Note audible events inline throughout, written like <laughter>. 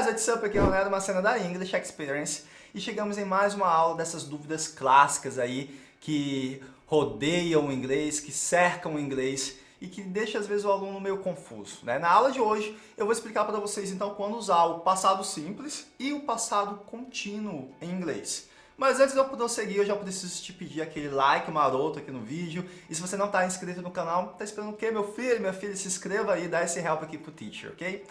guys, what's up? Aqui é o Ronaldo, uma cena da English Experience e chegamos em mais uma aula dessas dúvidas clássicas aí que rodeiam o inglês, que cercam o inglês e que deixa às vezes o aluno meio confuso. Né? Na aula de hoje eu vou explicar para vocês então quando usar o passado simples e o passado contínuo em inglês. Mas antes de eu prosseguir, eu já preciso te pedir aquele like maroto aqui no vídeo. E se você não está inscrito no canal, tá esperando o quê, meu filho? Minha filha, se inscreva aí e dá esse help aqui pro teacher, ok?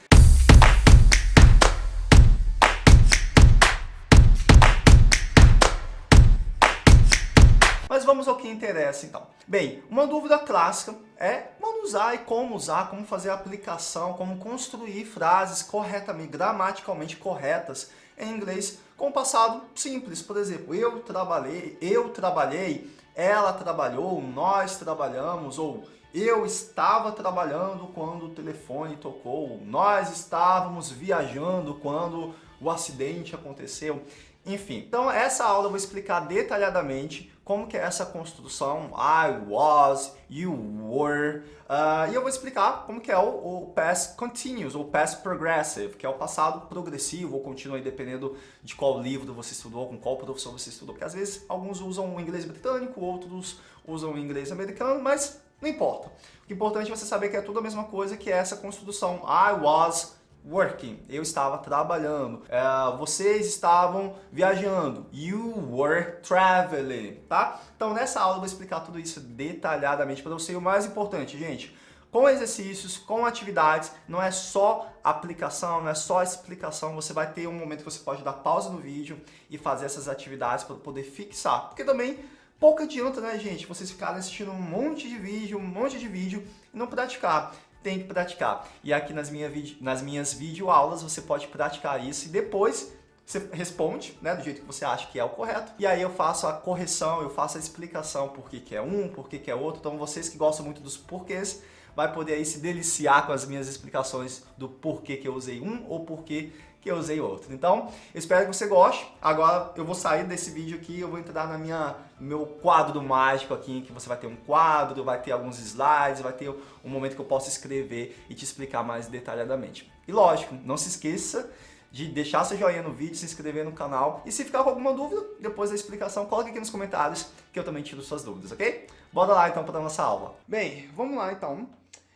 Mas vamos ao que interessa então. Bem, uma dúvida clássica é quando usar e como usar, como fazer a aplicação, como construir frases corretamente, gramaticalmente corretas em inglês com o passado simples. Por exemplo, eu trabalhei, eu trabalhei, ela trabalhou, nós trabalhamos, ou eu estava trabalhando quando o telefone tocou, nós estávamos viajando quando o acidente aconteceu. Enfim, então essa aula eu vou explicar detalhadamente como que é essa construção I was, you were, uh, e eu vou explicar como que é o, o, past continuous, ou past progressive, que é o passado progressivo ou contínuo, dependendo de qual livro você estudou, com qual professor você estudou, porque às vezes alguns usam o inglês britânico, outros usam o inglês americano, mas não importa. O importante é você saber que é tudo a mesma coisa, que é essa construção I was, working, eu estava trabalhando, uh, vocês estavam viajando, you were traveling, tá? Então nessa aula eu vou explicar tudo isso detalhadamente para você. E o mais importante, gente, com exercícios, com atividades, não é só aplicação, não é só explicação, você vai ter um momento que você pode dar pausa no vídeo e fazer essas atividades para poder fixar, porque também pouco adianta, né, gente, vocês ficarem assistindo um monte de vídeo, um monte de vídeo e não praticar tem que praticar. E aqui nas, minha, nas minhas videoaulas você pode praticar isso e depois você responde, né, do jeito que você acha que é o correto. E aí eu faço a correção, eu faço a explicação por que, que é um, por que, que é outro. Então vocês que gostam muito dos porquês, vai poder aí se deliciar com as minhas explicações do porquê que eu usei um ou porquê que eu usei outro. Então, espero que você goste. Agora eu vou sair desse vídeo aqui, eu vou entrar na minha, no meu quadro mágico aqui, que você vai ter um quadro, vai ter alguns slides, vai ter um momento que eu posso escrever e te explicar mais detalhadamente. E lógico, não se esqueça de deixar seu joinha no vídeo, se inscrever no canal e se ficar com alguma dúvida, depois da explicação, coloque aqui nos comentários que eu também tiro suas dúvidas, ok? Bora lá então para nossa aula. Bem, vamos lá então.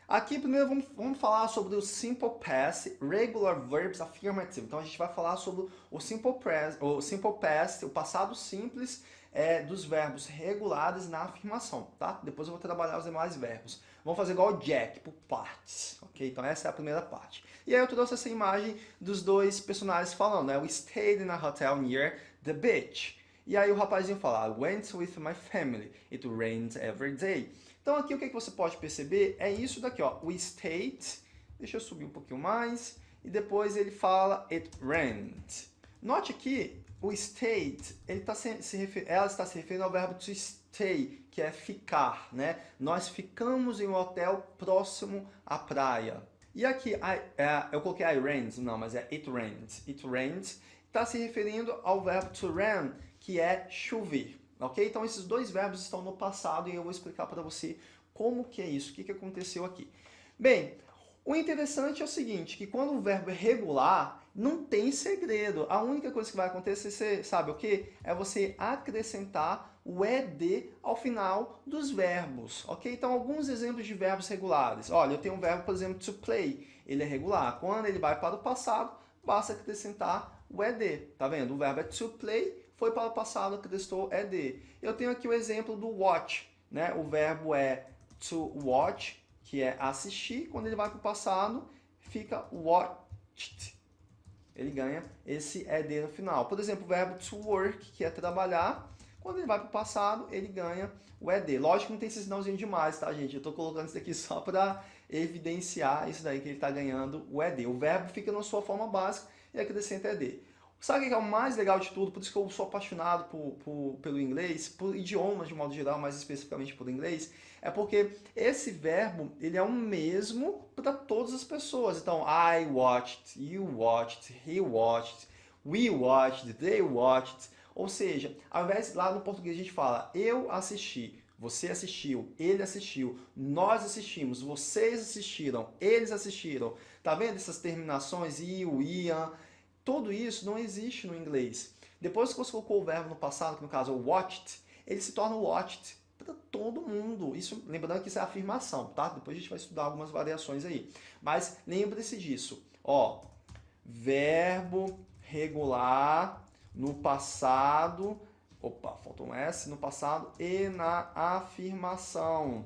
Aqui primeiro vamos, vamos falar sobre o Simple Past, Regular Verbs Affirmative. Então a gente vai falar sobre o Simple Past, o, simple past, o passado simples é, dos verbos regulares na afirmação, tá? Depois eu vou trabalhar os demais verbos. Vamos fazer igual o Jack, por partes, ok? Então essa é a primeira parte. E aí eu trouxe essa imagem dos dois personagens falando, né? We stayed in a hotel near the beach. E aí o rapazinho fala, I went with my family. It rains every day. Então aqui o que, é que você pode perceber é isso daqui, ó, o state, deixa eu subir um pouquinho mais, e depois ele fala it rained. Note aqui, o state, ele tá se, se ela está se referindo ao verbo to stay, que é ficar, né? Nós ficamos em um hotel próximo à praia. E aqui, I, é, eu coloquei I rained, não, mas é it rained. It rained está se referindo ao verbo to rain, que é chover. Ok? Então esses dois verbos estão no passado e eu vou explicar para você como que é isso, o que, que aconteceu aqui. Bem, o interessante é o seguinte, que quando o verbo é regular, não tem segredo. A única coisa que vai acontecer, você sabe o que? É você acrescentar o ED ao final dos verbos, ok? Então, alguns exemplos de verbos regulares. Olha, eu tenho um verbo, por exemplo, to play. Ele é regular. Quando ele vai para o passado, basta acrescentar o ED. Tá vendo? O verbo é to play, foi para o passado, acrescentou ED. Eu tenho aqui o exemplo do watch. Né? O verbo é to watch, que é assistir. Quando ele vai para o passado, fica watched. Ele ganha esse ED no final. Por exemplo, o verbo to work, que é trabalhar. Quando ele vai para o passado, ele ganha o ED. Lógico que não tem esse sinalzinho demais, tá, gente? Eu estou colocando isso aqui <laughs> só para evidenciar isso daí que ele está ganhando o ED. O verbo fica na sua forma básica e acrescenta ED. Sabe o que é o mais legal de tudo? Por isso que eu sou apaixonado por, por, pelo inglês, por idiomas de modo geral, mais especificamente por inglês, é porque esse verbo ele é o mesmo para todas as pessoas. Então, I watched, you watched, he watched, we watched, they watched. Ou seja, ao invés lá no português a gente fala eu assisti, você assistiu, ele assistiu, nós assistimos, vocês assistiram, eles assistiram. Tá vendo essas terminações, you, iam, Tudo isso não existe no inglês. Depois que você colocou o verbo no passado, que no caso é watched, ele se torna watched para todo mundo. Isso, lembrando que isso é afirmação, tá? Depois a gente vai estudar algumas variações aí. Mas lembre-se disso. Ó, verbo regular no passado, opa, faltou um S, no passado e na afirmação.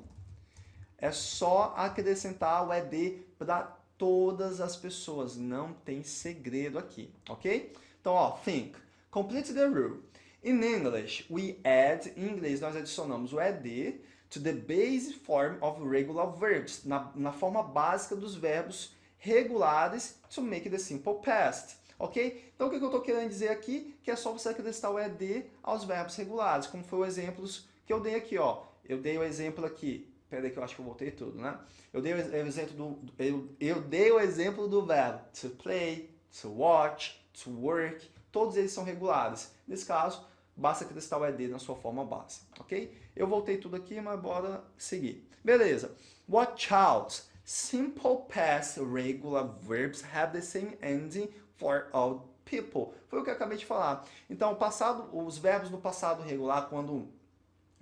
É só acrescentar o ED para todas as pessoas, não tem segredo aqui, ok? Então, ó, think. Complete the rule. In English, we add, em inglês nós adicionamos o ed to the base form of regular verbs, na, na forma básica dos verbos regulares to make the simple past. Ok? Então o que eu estou querendo dizer aqui? Que é só você acrescentar o ed aos verbos regulares, como foi o exemplo que eu dei aqui. Ó. Eu dei o exemplo aqui, peraí que eu acho que eu voltei tudo, né? Eu dei o exemplo do, eu, eu dei o exemplo do verbo to play, to watch, to work, todos eles são regulares. Nesse caso, basta acrescentar o ED na sua forma base, ok? Eu voltei tudo aqui, mas bora seguir. Beleza. Watch out. Simple past regular verbs have the same ending for all people. Foi o que eu acabei de falar. Então, passado, os verbos no passado regular, quando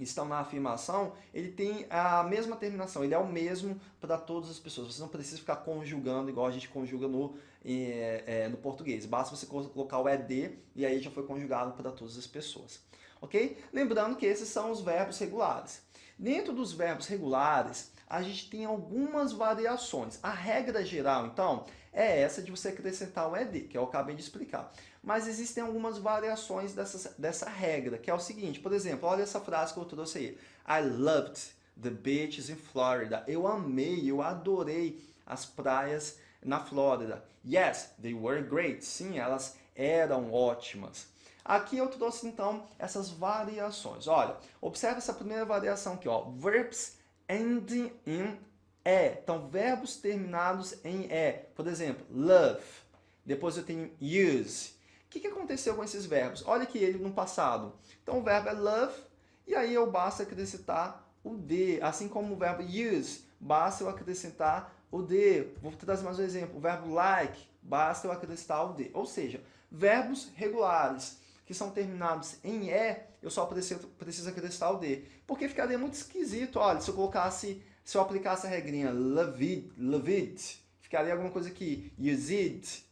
estão na afirmação, ele tem a mesma terminação, ele é o mesmo para todas as pessoas. Você não precisa ficar conjugando igual a gente conjuga no, é, é, no português. Basta você colocar o ED e aí já foi conjugado para todas as pessoas. Ok? Lembrando que esses são os verbos regulares. Dentro dos verbos regulares, a gente tem algumas variações. A regra geral, então, é essa de você acrescentar o ED, que eu acabei de explicar. Mas existem algumas variações dessa, dessa regra, que é o seguinte, por exemplo, olha essa frase que eu trouxe aí. I loved the beaches in Florida. Eu amei, eu adorei as praias na Flórida. Yes, they were great. Sim, elas eram ótimas. Aqui eu trouxe então essas variações. Olha, observe essa primeira variação aqui, ó. Verbs ending in E. Então, verbos terminados em E. Por exemplo, love. Depois eu tenho use. Que, que aconteceu com esses verbos? Olha aqui ele no passado. Então o verbo é love e aí eu basta acrescentar o D. Assim como o verbo use, basta eu acrescentar o D. Vou trazer mais um exemplo. O verbo like, basta eu acrescentar o D. Ou seja, verbos regulares que são terminados em E, eu só preciso, preciso acrescentar o D. Porque ficaria muito esquisito, olha, se eu colocasse, se eu aplicasse a regrinha loved, loved ficaria alguma coisa aqui, used,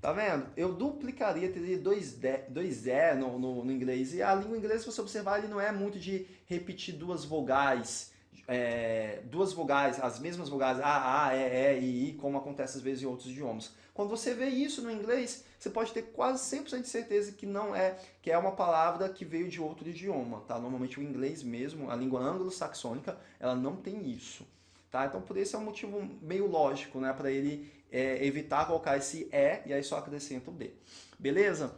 Tá vendo? Eu duplicaria, teria dois, de, dois E no, no, no, inglês. E a língua inglesa, se você observar, ele não é muito de repetir duas vogais, é, duas vogais, as mesmas vogais, A, A, E, E e I, como acontece às vezes em outros idiomas. Quando você vê isso no inglês, você pode ter quase 100% de certeza que não é, que é uma palavra que veio de outro idioma, tá? Normalmente o inglês mesmo, a língua anglo-saxônica, ela não tem isso. Tá? Então, por isso é um motivo meio lógico, né? Para ele é, evitar colocar esse E e aí só acrescenta o D. Beleza?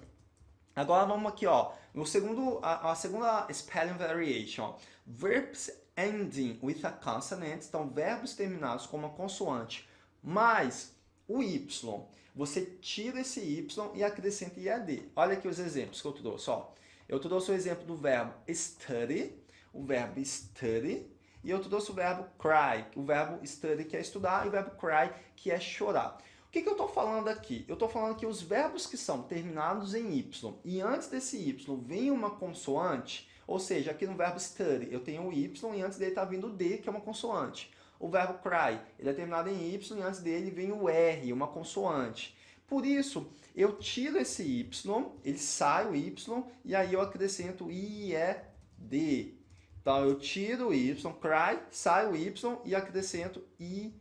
Agora vamos aqui, ó. No segundo, a, a segunda spelling variation. Verbs ending with a consonant. Então, verbos terminados com uma consoante mais o Y. Você tira esse Y e acrescenta IAD. Olha aqui os exemplos que eu trouxe. Ó. Eu trouxe o exemplo do verbo study, o verbo study, e eu trouxe o verbo cry, o verbo study que é estudar e o verbo cry que é chorar. O que, que eu estou falando aqui? Eu estou falando que os verbos que são terminados em Y e antes desse Y vem uma consoante, ou seja, aqui no verbo study eu tenho o Y e antes dele está vindo o D, que é uma consoante. O verbo cry, ele é terminado em Y e antes dele vem o R, uma consoante. Por isso, eu tiro esse Y, ele sai o Y, e aí eu acrescento I, E, D. Então, eu tiro o Y, cry, sai o Y e acrescento I,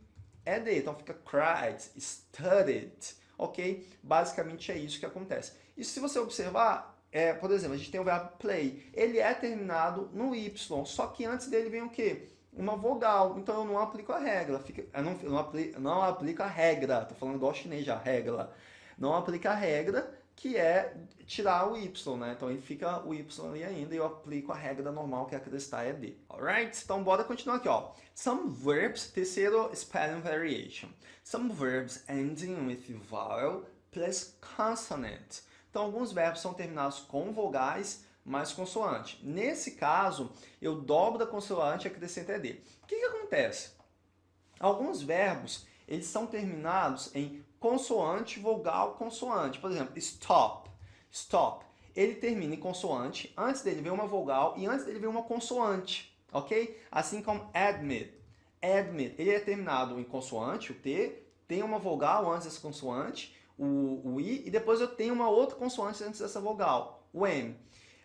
E, D. Então, fica cried, studied, ok? Basicamente é isso que acontece. E se você observar, é, por exemplo, a gente tem o verbo play. Ele é terminado no Y, só que antes dele vem o quê? Uma vogal. Então, eu não aplico a regra. Fica, eu não, eu não, aplico, não aplico a regra. Estou falando igual chinês já, regra. Não aplica a regra que é tirar o y, né? Então ele fica o y ali ainda e eu aplico a regra normal que é acrescentar é d. Alright? Então bora continuar aqui, ó. Some verbs, terceiro spelling variation. Some verbs ending with vowel plus consonant. Então alguns verbos são terminados com vogais mais consoante. Nesse caso, eu dobro a consoante e acrescento ED. O que, que acontece? Alguns verbos, eles são terminados em consoante, vogal, consoante. Por exemplo, stop, stop. Ele termina em consoante, antes dele vem uma vogal e antes dele vem uma consoante, ok? Assim como admit. Admit, ele é terminado em consoante, o T, tem uma vogal antes dessa consoante, o, o I, e depois eu tenho uma outra consoante antes dessa vogal, o M.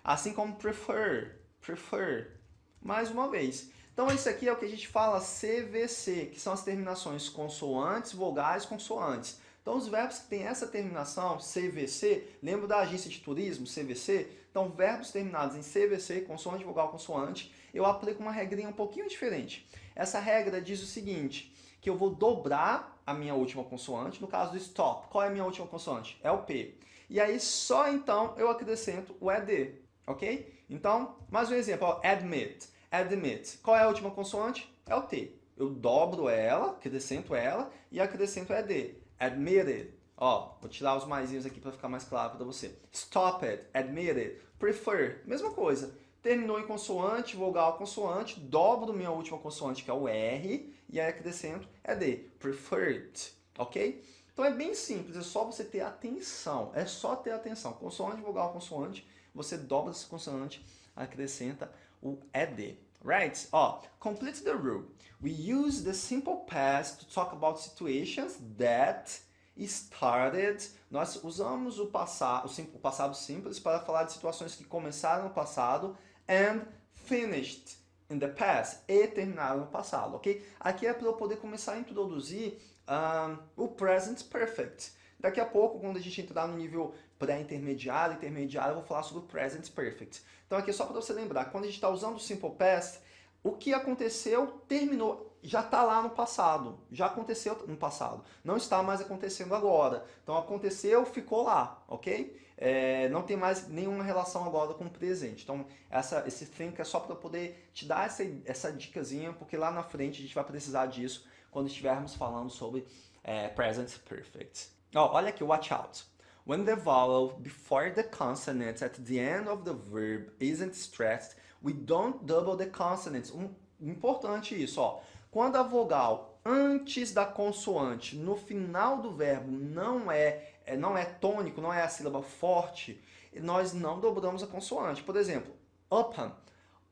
Assim como prefer, prefer. Mais uma vez. Então, isso aqui é o que a gente fala CVC, que são as terminações consoantes, vogais, consoantes. Então, os verbos que têm essa terminação, CVC, lembra da agência de turismo, CVC? Então, verbos terminados em CVC, consoante, vogal, consoante, eu aplico uma regrinha um pouquinho diferente. Essa regra diz o seguinte, que eu vou dobrar a minha última consoante, no caso do stop. Qual é a minha última consoante? É o P. E aí, só então, eu acrescento o ED, ok? Então, mais um exemplo, ó, admit. Admit. Qual é a última consoante? É o T. Eu dobro ela, acrescento ela e acrescento ED. Admitted. Ó, vou tirar os maisinhos aqui para ficar mais claro para você. Stop it, admitted, prefer, mesma coisa. Terminou em consoante, vogal, consoante, dobro minha última consoante, que é o R, e aí acrescento ED, preferred, ok? Então é bem simples, é só você ter atenção, é só ter atenção. Consoante, vogal, consoante, você dobra essa consoante, acrescenta o ED. Right? Ó, complete the rule. We use the simple past to talk about situations that started. Nós usamos o, passado, o passado simples para falar de situações que começaram no passado and finished in the past e terminaram no passado, ok? Aqui é para eu poder começar a introduzir um, o present perfect. Daqui a pouco, quando a gente entrar no nível pré-intermediário, intermediário, eu vou falar sobre o present perfect. Então aqui só para você lembrar, quando a gente está usando o simple past, o que aconteceu terminou, já está lá no passado, já aconteceu no passado, não está mais acontecendo agora. Então aconteceu, ficou lá, ok? É, não tem mais nenhuma relação agora com o presente. Então essa, esse think é só para poder te dar essa, essa dicasinha, porque lá na frente a gente vai precisar disso quando estivermos falando sobre é, present perfect. Oh, olha aqui, watch out. When the vowel before the consonant at the end of the verb isn't stressed, we don't double the consonants. Um, importante isso, ó. Quando a vogal antes da consoante, no final do verbo, não é, é, não é tônico, não é a sílaba forte, nós não dobramos a consoante. Por exemplo, open,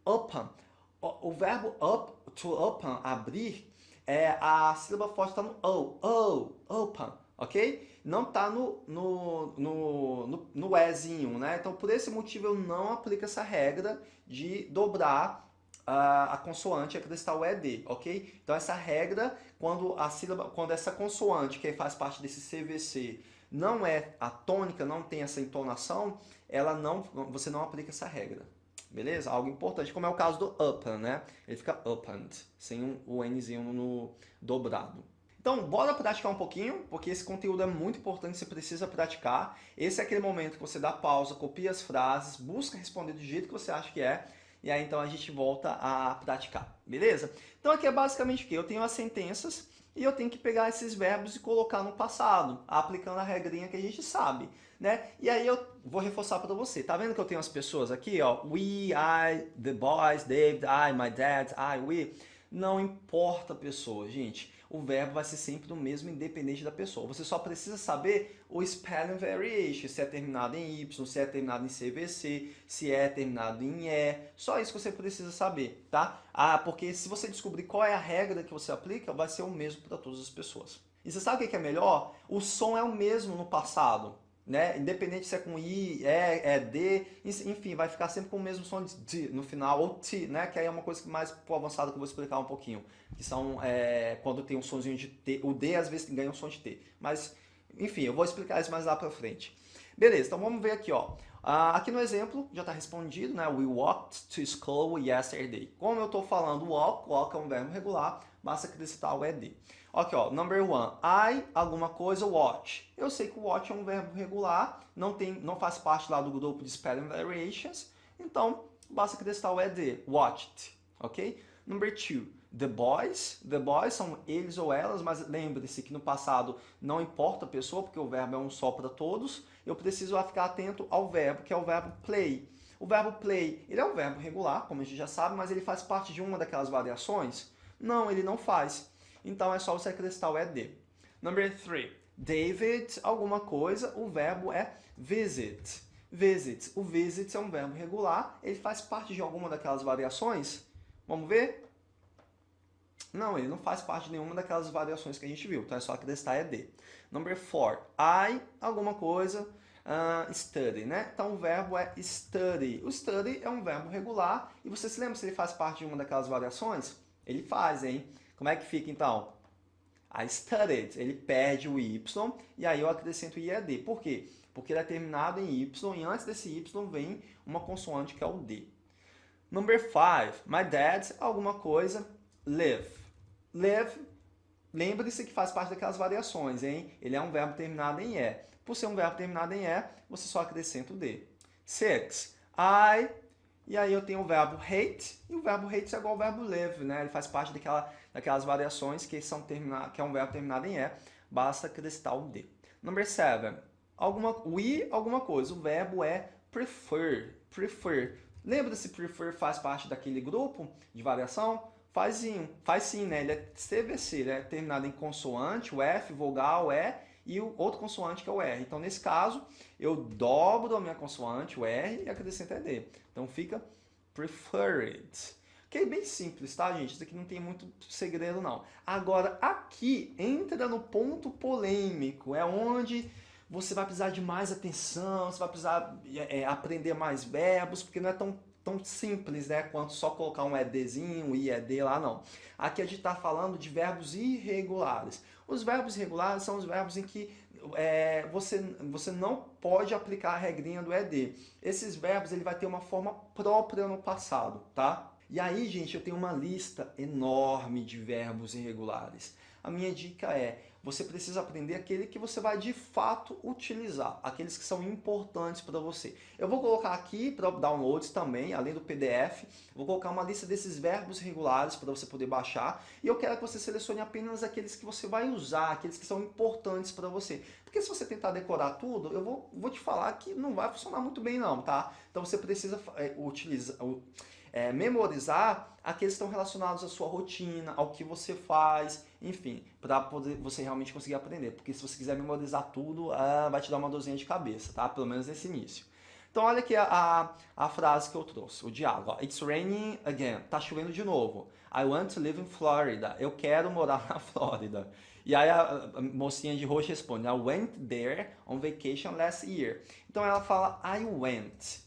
open. O, o verbo up, to open, abrir, é, a sílaba forte está no o, o, open ok? Não está no, no, no, no, no ezinho, né? Então, por esse motivo, eu não aplico essa regra de dobrar a, a consoante e acrescentar o ED, ok? Então, essa regra, quando a sílaba, quando essa consoante, que faz parte desse CVC, não é a tônica, não tem essa entonação, ela não, você não aplica essa regra. Beleza? Algo importante, como é o caso do open, né? Ele fica opened, sem um, o Nzinho no dobrado. Então, bora praticar um pouquinho, porque esse conteúdo é muito importante, você precisa praticar. Esse é aquele momento que você dá pausa, copia as frases, busca responder do jeito que você acha que é, e aí então a gente volta a praticar, beleza? Então aqui é basicamente o que? Eu tenho as sentenças e eu tenho que pegar esses verbos e colocar no passado, aplicando a regrinha que a gente sabe, né? E aí eu vou reforçar para você. Tá vendo que eu tenho as pessoas aqui, ó? We, I, the boys, David, I, my dad, I, we. Não importa a pessoa, gente o verbo vai ser sempre o mesmo, independente da pessoa. Você só precisa saber o spelling variation, se é terminado em Y, se é terminado em CVC, se é terminado em E. Só isso que você precisa saber, tá? Ah, porque se você descobrir qual é a regra que você aplica, vai ser o mesmo para todas as pessoas. E você sabe o que é melhor? O som é o mesmo no passado né? Independente se é com I, E, é D, enfim, vai ficar sempre com o mesmo som de D no final, ou T, né? Que aí é uma coisa mais avançada que eu vou explicar um pouquinho. Que são é, quando tem um somzinho de T, o D às vezes ganha um som de T. Mas, enfim, eu vou explicar isso mais lá pra frente. Beleza, então vamos ver aqui, ó. Uh, aqui no exemplo já está respondido, né? We walked to school yesterday. Como eu estou falando walk, walk é um verbo regular, basta acrescentar o ed. Ok, ó, number one, I, alguma coisa, watch. Eu sei que o watch é um verbo regular, não, tem, não faz parte lá do grupo de spelling variations, então basta acrescentar o ed, watched, ok? Number two, the boys, the boys são eles ou elas, mas lembre-se que no passado não importa a pessoa, porque o verbo é um só para todos, eu preciso ficar atento ao verbo, que é o verbo play. O verbo play, ele é um verbo regular, como a gente já sabe, mas ele faz parte de uma daquelas variações? Não, ele não faz. Então é só você acrescentar o ED. Number three. David, alguma coisa, o verbo é visit. Visit. O visit é um verbo regular, ele faz parte de alguma daquelas variações? Vamos ver? Não, ele não faz parte de nenhuma daquelas variações que a gente viu, então é só acrescentar ED. Number four, I, alguma coisa, uh, study, né? Então o verbo é study. O study é um verbo regular, e você se lembra se ele faz parte de uma daquelas variações? Ele faz, hein? Como é que fica então? I studied, ele perde o Y, e aí eu acrescento IED. Por quê? Porque ele é terminado em Y, e antes desse Y vem uma consoante que é o D. Number five, my dad, alguma coisa, live. Live, lembre-se que faz parte daquelas variações, hein? Ele é um verbo terminado em E. Por ser um verbo terminado em E, você só acrescenta o D. Six, I, e aí eu tenho o verbo hate, e o verbo hate é igual ao verbo live, né? Ele faz parte daquela, daquelas variações que, são termina, que é um verbo terminado em E, basta acrescentar o D. Number seven, alguma, we, alguma coisa. O verbo é prefer, prefer. Lembra se prefer faz parte daquele grupo de variação? Faz sim, faz sim, né? Ele é CVC, ele é terminado em consoante, o F, vogal, E, e o outro consoante que é o R. Então, nesse caso, eu dobro a minha consoante, o R, e acrescento ED. Então, fica preferred. Que é bem simples, tá, gente? Isso aqui não tem muito segredo, não. Agora, aqui, entra no ponto polêmico. É onde você vai precisar de mais atenção, você vai precisar é, aprender mais verbos, porque não é tão tão simples, né, quanto só colocar um EDzinho, um IED lá, não. Aqui a gente está falando de verbos irregulares. Os verbos irregulares são os verbos em que é, você, você não pode aplicar a regrinha do ED. Esses verbos ele vai ter uma forma própria no passado, tá? E aí, gente, eu tenho uma lista enorme de verbos irregulares. A minha dica é, você precisa aprender aquele que você vai de fato utilizar, aqueles que são importantes para você. Eu vou colocar aqui para downloads também, além do PDF, vou colocar uma lista desses verbos regulares para você poder baixar e eu quero que você selecione apenas aqueles que você vai usar, aqueles que são importantes para você. Porque se você tentar decorar tudo, eu vou, vou te falar que não vai funcionar muito bem não, tá? Então você precisa é, utilizar é, memorizar aqueles que estão relacionados à sua rotina, ao que você faz, enfim, para poder você realmente conseguir aprender. Porque se você quiser memorizar tudo, ah, vai te dar uma dorzinha de cabeça, tá? Pelo menos nesse início. Então olha aqui a, a, a, frase que eu trouxe, o diálogo. Ó. It's raining again. Tá chovendo de novo. I want to live in Florida. Eu quero morar na Flórida. E aí a, a mocinha de roxo responde, I went there on vacation last year. Então ela fala I went.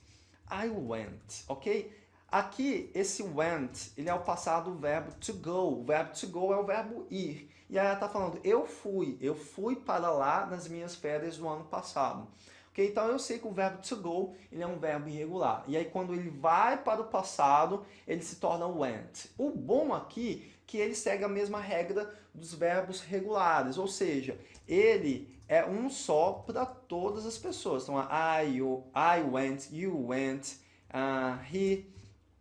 I went, ok? Aqui, esse went, ele é o passado do verbo to go. O verbo to go é o verbo ir. E aí ela está falando, eu fui, eu fui para lá nas minhas férias do ano passado. Okay? Então eu sei que o verbo to go ele é um verbo irregular. E aí quando ele vai para o passado, ele se torna went. O bom aqui é que ele segue a mesma regra dos verbos regulares, ou seja, ele é um só para todas as pessoas. Então, I, you, I went, you went, uh, he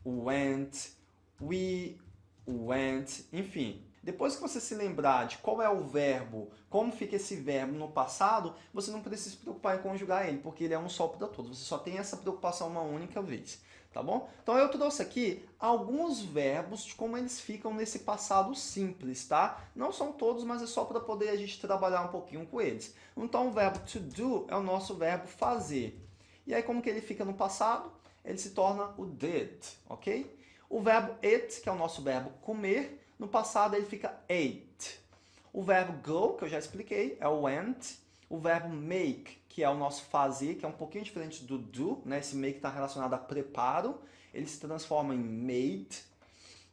went, we went, enfim. Depois que você se lembrar de qual é o verbo, como fica esse verbo no passado, você não precisa se preocupar em conjugar ele, porque ele é um só para todos. Você só tem essa preocupação uma única vez, tá bom? Então eu trouxe aqui alguns verbos de como eles ficam nesse passado simples, tá? Não são todos, mas é só para poder a gente trabalhar um pouquinho com eles. Então o verbo to do é o nosso verbo fazer. E aí como que ele fica no passado? Ele se torna o did, ok? O verbo eat, que é o nosso verbo comer, no passado ele fica ate. O verbo go, que eu já expliquei, é o went. O verbo make, que é o nosso fazer, que é um pouquinho diferente do do, né? Esse make está relacionado a preparo, ele se transforma em made.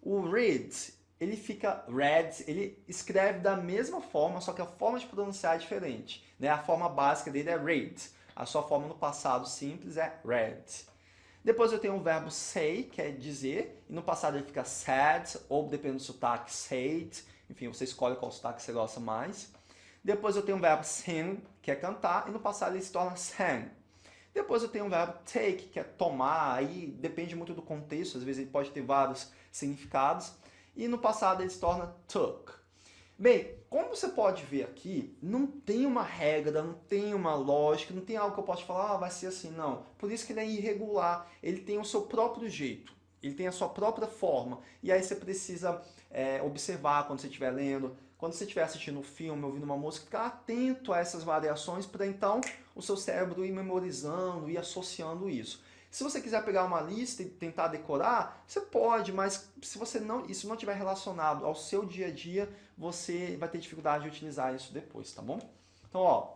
O read, ele fica read, ele escreve da mesma forma, só que a forma de pronunciar é diferente. Né? A forma básica dele é read. A sua forma no passado simples é read. Depois eu tenho o verbo say, que é dizer, e no passado ele fica said, ou dependendo do sotaque, said. Enfim, você escolhe qual sotaque você gosta mais. Depois eu tenho o verbo sing, que é cantar, e no passado ele se torna sang. Depois eu tenho o verbo take, que é tomar, aí depende muito do contexto, às vezes ele pode ter vários significados. E no passado ele se torna took. Bem, como você pode ver aqui, não tem uma regra, não tem uma lógica, não tem algo que eu possa falar, ah, vai ser assim, não. Por isso que ele é irregular, ele tem o seu próprio jeito, ele tem a sua própria forma. E aí você precisa é, observar quando você estiver lendo, quando você estiver assistindo um filme, ouvindo uma música, ficar atento a essas variações para então o seu cérebro ir memorizando, ir associando isso. Se você quiser pegar uma lista e tentar decorar, você pode, mas se você não, isso não estiver relacionado ao seu dia a dia, você vai ter dificuldade de utilizar isso depois, tá bom? Então, ó,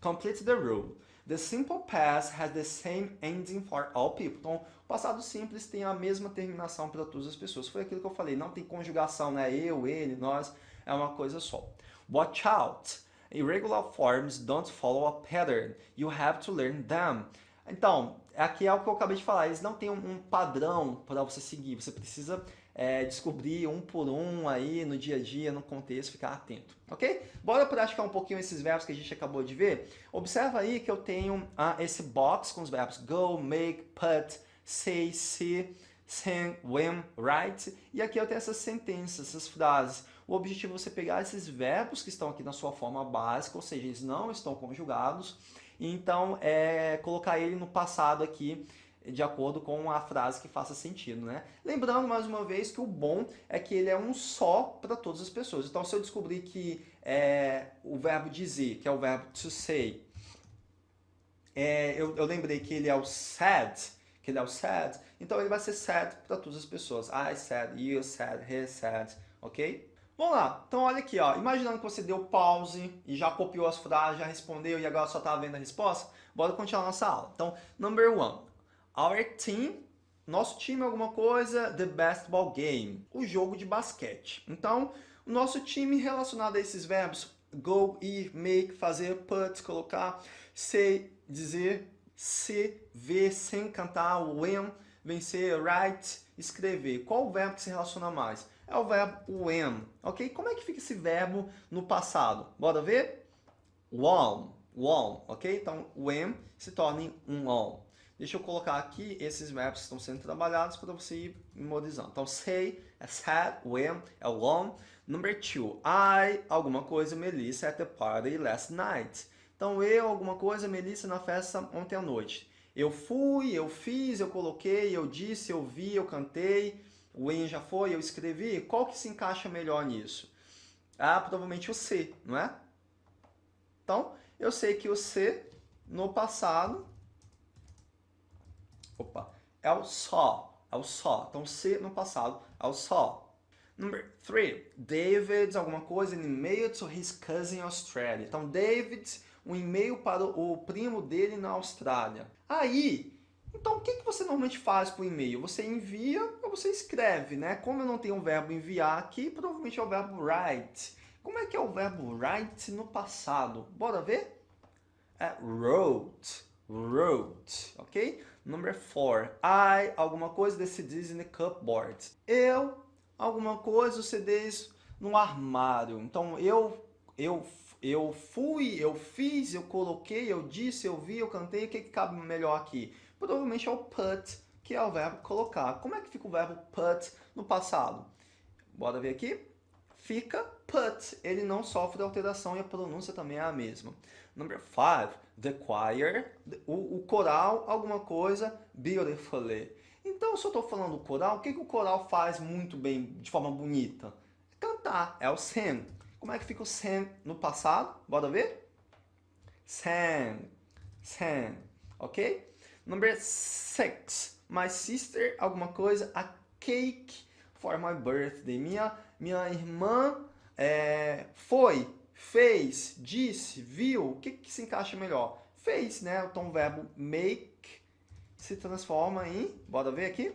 complete the rule. The simple past has the same ending for all people. Então, o passado simples tem a mesma terminação para todas as pessoas. Foi aquilo que eu falei, não tem conjugação, né? Eu, ele, nós, é uma coisa só. Watch out! Irregular forms don't follow a pattern. You have to learn them. Então, aqui é o que eu acabei de falar, eles não têm um, padrão para você seguir, você precisa é, descobrir um por um aí no dia a dia, no contexto, ficar atento, ok? Bora praticar um pouquinho esses verbos que a gente acabou de ver? Observa aí que eu tenho ah, esse box com os verbos go, make, put, say, see, send, when, write, e aqui eu tenho essas sentenças, essas frases. O objetivo é você pegar esses verbos que estão aqui na sua forma básica, ou seja, eles não estão conjugados, então é, colocar ele no passado aqui de acordo com a frase que faça sentido, né? Lembrando mais uma vez que o bom é que ele é um só para todas as pessoas. Então se eu descobrir que é, o verbo dizer, que é o verbo to say, é, eu, eu, lembrei que ele é o said, que ele é o said, então ele vai ser said para todas as pessoas. I said, you said, he said, ok? Vamos lá, então olha aqui, ó. imaginando que você deu pause e já copiou as frases, já respondeu e agora só está vendo a resposta, bora continuar nossa aula. Então, number one, our team, nosso time é alguma coisa, the basketball game, o jogo de basquete. Então, o nosso time relacionado a esses verbos, go, ir, make, fazer, put, colocar, say, dizer, se, ver, sem cantar, when, vencer, write, escrever. Qual o verbo que se relaciona mais? É o verbo when, ok? Como é que fica esse verbo no passado? Bora ver? Won, won, ok? Então, when se torna um on. Deixa eu colocar aqui esses verbos estão sendo trabalhados para você ir memorizando. Então, say é said, when é won. Number two, I, alguma coisa, Melissa at the party last night. Então, eu, alguma coisa, Melissa na festa ontem à noite. Eu fui, eu fiz, eu coloquei, eu disse, eu vi, eu cantei, o em já foi, eu escrevi, qual que se encaixa melhor nisso? Ah, provavelmente o C, não é? Então, eu sei que o C no passado, opa, é o só, é o só. Então, C no passado é o só. Number three, David, alguma coisa, an email to his cousin in Australia. Então, David, um e-mail para o primo dele na Austrália. Aí, então, o que, que você normalmente faz por e-mail? Você envia ou você escreve, né? Como eu não tenho o verbo enviar aqui, provavelmente é o verbo write. Como é que é o verbo write no passado? Bora ver? É wrote, wrote, ok? Number four, I, alguma coisa, in the cupboard. Eu, alguma coisa, os CDs no armário. Então, eu, eu, eu fui, eu fiz, eu coloquei, eu disse, eu vi, eu cantei. O que, que cabe melhor aqui? Provavelmente é o put, que é o verbo colocar. Como é que fica o verbo put no passado? Bora ver aqui. Fica put. Ele não sofre alteração e a pronúncia também é a mesma. Number five, the choir, o, o coral, alguma coisa, beautifully. Então, se eu estou falando coral, o que, que o coral faz muito bem, de forma bonita? Cantar, é o sing. Como é que fica o sing no passado? Bora ver? Sang, sang, ok? Number six, my sister, alguma coisa, a cake for my birthday. Minha, minha irmã é, foi, fez, disse, viu. O que, que se encaixa melhor? Fez, né? Então o verbo make se transforma em, bora ver aqui,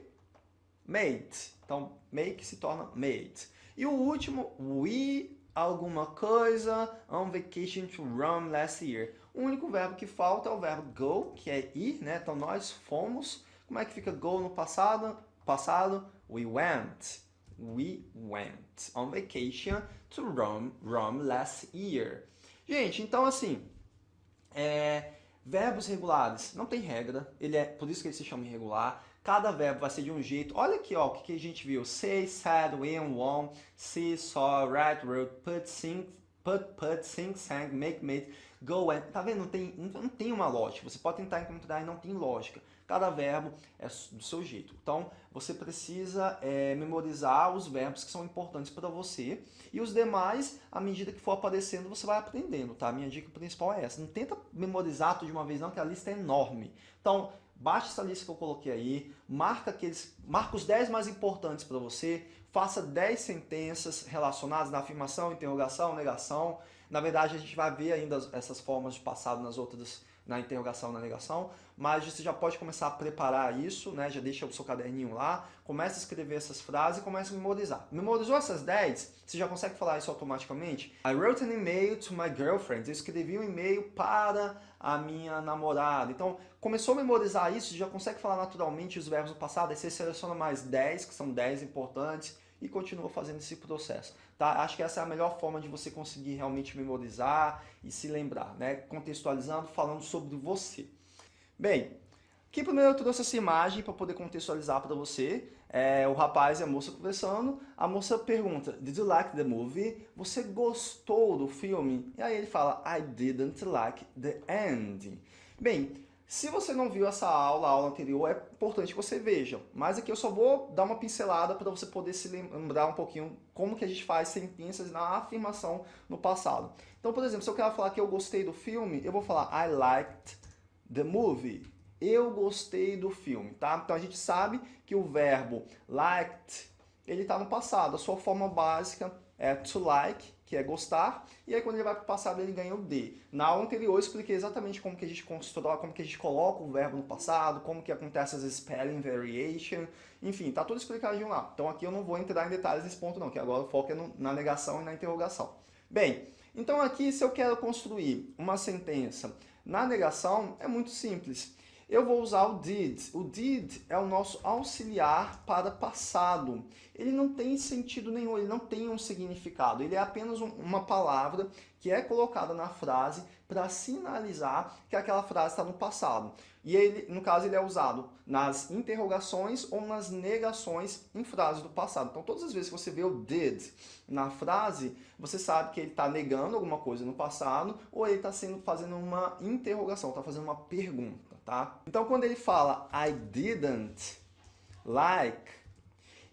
made. Então make se torna made. E o último, we alguma coisa on vacation to Rome last year. O único verbo que falta é o verbo go, que é ir, né? Então nós fomos. Como é que fica go no passado? Passado, we went. We went on vacation to Rome, Rome last year. Gente, então assim, é, verbos regulares não tem regra, ele é por isso que ele se chama irregular. Cada verbo vai ser de um jeito. Olha aqui, ó, o que, que a gente viu. Say, said, win, won, see, saw, write, wrote, put, sing, put, put, sing, sang, make, made, go and... Tá vendo? Não tem, não tem uma lógica. Você pode tentar encontrar e não tem lógica. Cada verbo é do seu jeito. Então, você precisa é, memorizar os verbos que são importantes para você. E os demais, à medida que for aparecendo, você vai aprendendo, tá? Minha dica principal é essa. Não tenta memorizar tudo de uma vez não, que a lista é enorme. Então, baixa essa lista que eu coloquei aí, marca, aqueles, marca os 10 mais importantes para você, faça 10 sentenças relacionadas na afirmação, interrogação, negação. Na verdade, a gente vai ver ainda essas formas de passado nas outras na interrogação na negação, mas você já pode começar a preparar isso, né? já deixa o seu caderninho lá, começa a escrever essas frases e começa a memorizar. Memorizou essas 10? Você já consegue falar isso automaticamente? I wrote an email to my girlfriend. Eu escrevi um e-mail para a minha namorada. Então, começou a memorizar isso, já consegue falar naturalmente os verbos do passado, aí você seleciona mais 10, que são 10 importantes, e continua fazendo esse processo. Tá? Acho que essa é a melhor forma de você conseguir realmente memorizar e se lembrar, né? contextualizando, falando sobre você. Bem, aqui primeiro eu trouxe essa imagem para poder contextualizar para você. É, o rapaz e a moça conversando, a moça pergunta, Did you like the movie? Você gostou do filme? E aí ele fala, I didn't like the end. Bem, se você não viu essa aula, a aula anterior, é importante que você veja. Mas aqui eu só vou dar uma pincelada para você poder se lembrar um pouquinho como que a gente faz sentenças na afirmação no passado. Então, por exemplo, se eu quero falar que eu gostei do filme, eu vou falar I liked the movie. Eu gostei do filme, tá? Então a gente sabe que o verbo liked, ele está no passado. A sua forma básica é to like, que é gostar, e aí quando ele vai para o passado ele ganha o D. Na aula anterior eu expliquei exatamente como que a gente constrói, como que a gente coloca o verbo no passado, como que acontece as spelling variation, enfim, tá tudo explicadinho lá. Então aqui eu não vou entrar em detalhes nesse ponto não, que agora o foco é no, na negação e na interrogação. Bem, então aqui se eu quero construir uma sentença na negação, é muito simples eu vou usar o did. O did é o nosso auxiliar para passado. Ele não tem sentido nenhum, ele não tem um significado. Ele é apenas um, uma palavra que é colocada na frase para sinalizar que aquela frase está no passado. E ele, no caso, ele é usado nas interrogações ou nas negações em frases do passado. Então, todas as vezes que você vê o did na frase, você sabe que ele está negando alguma coisa no passado ou ele está fazendo uma interrogação, está fazendo uma pergunta tá? Então, quando ele fala I didn't like,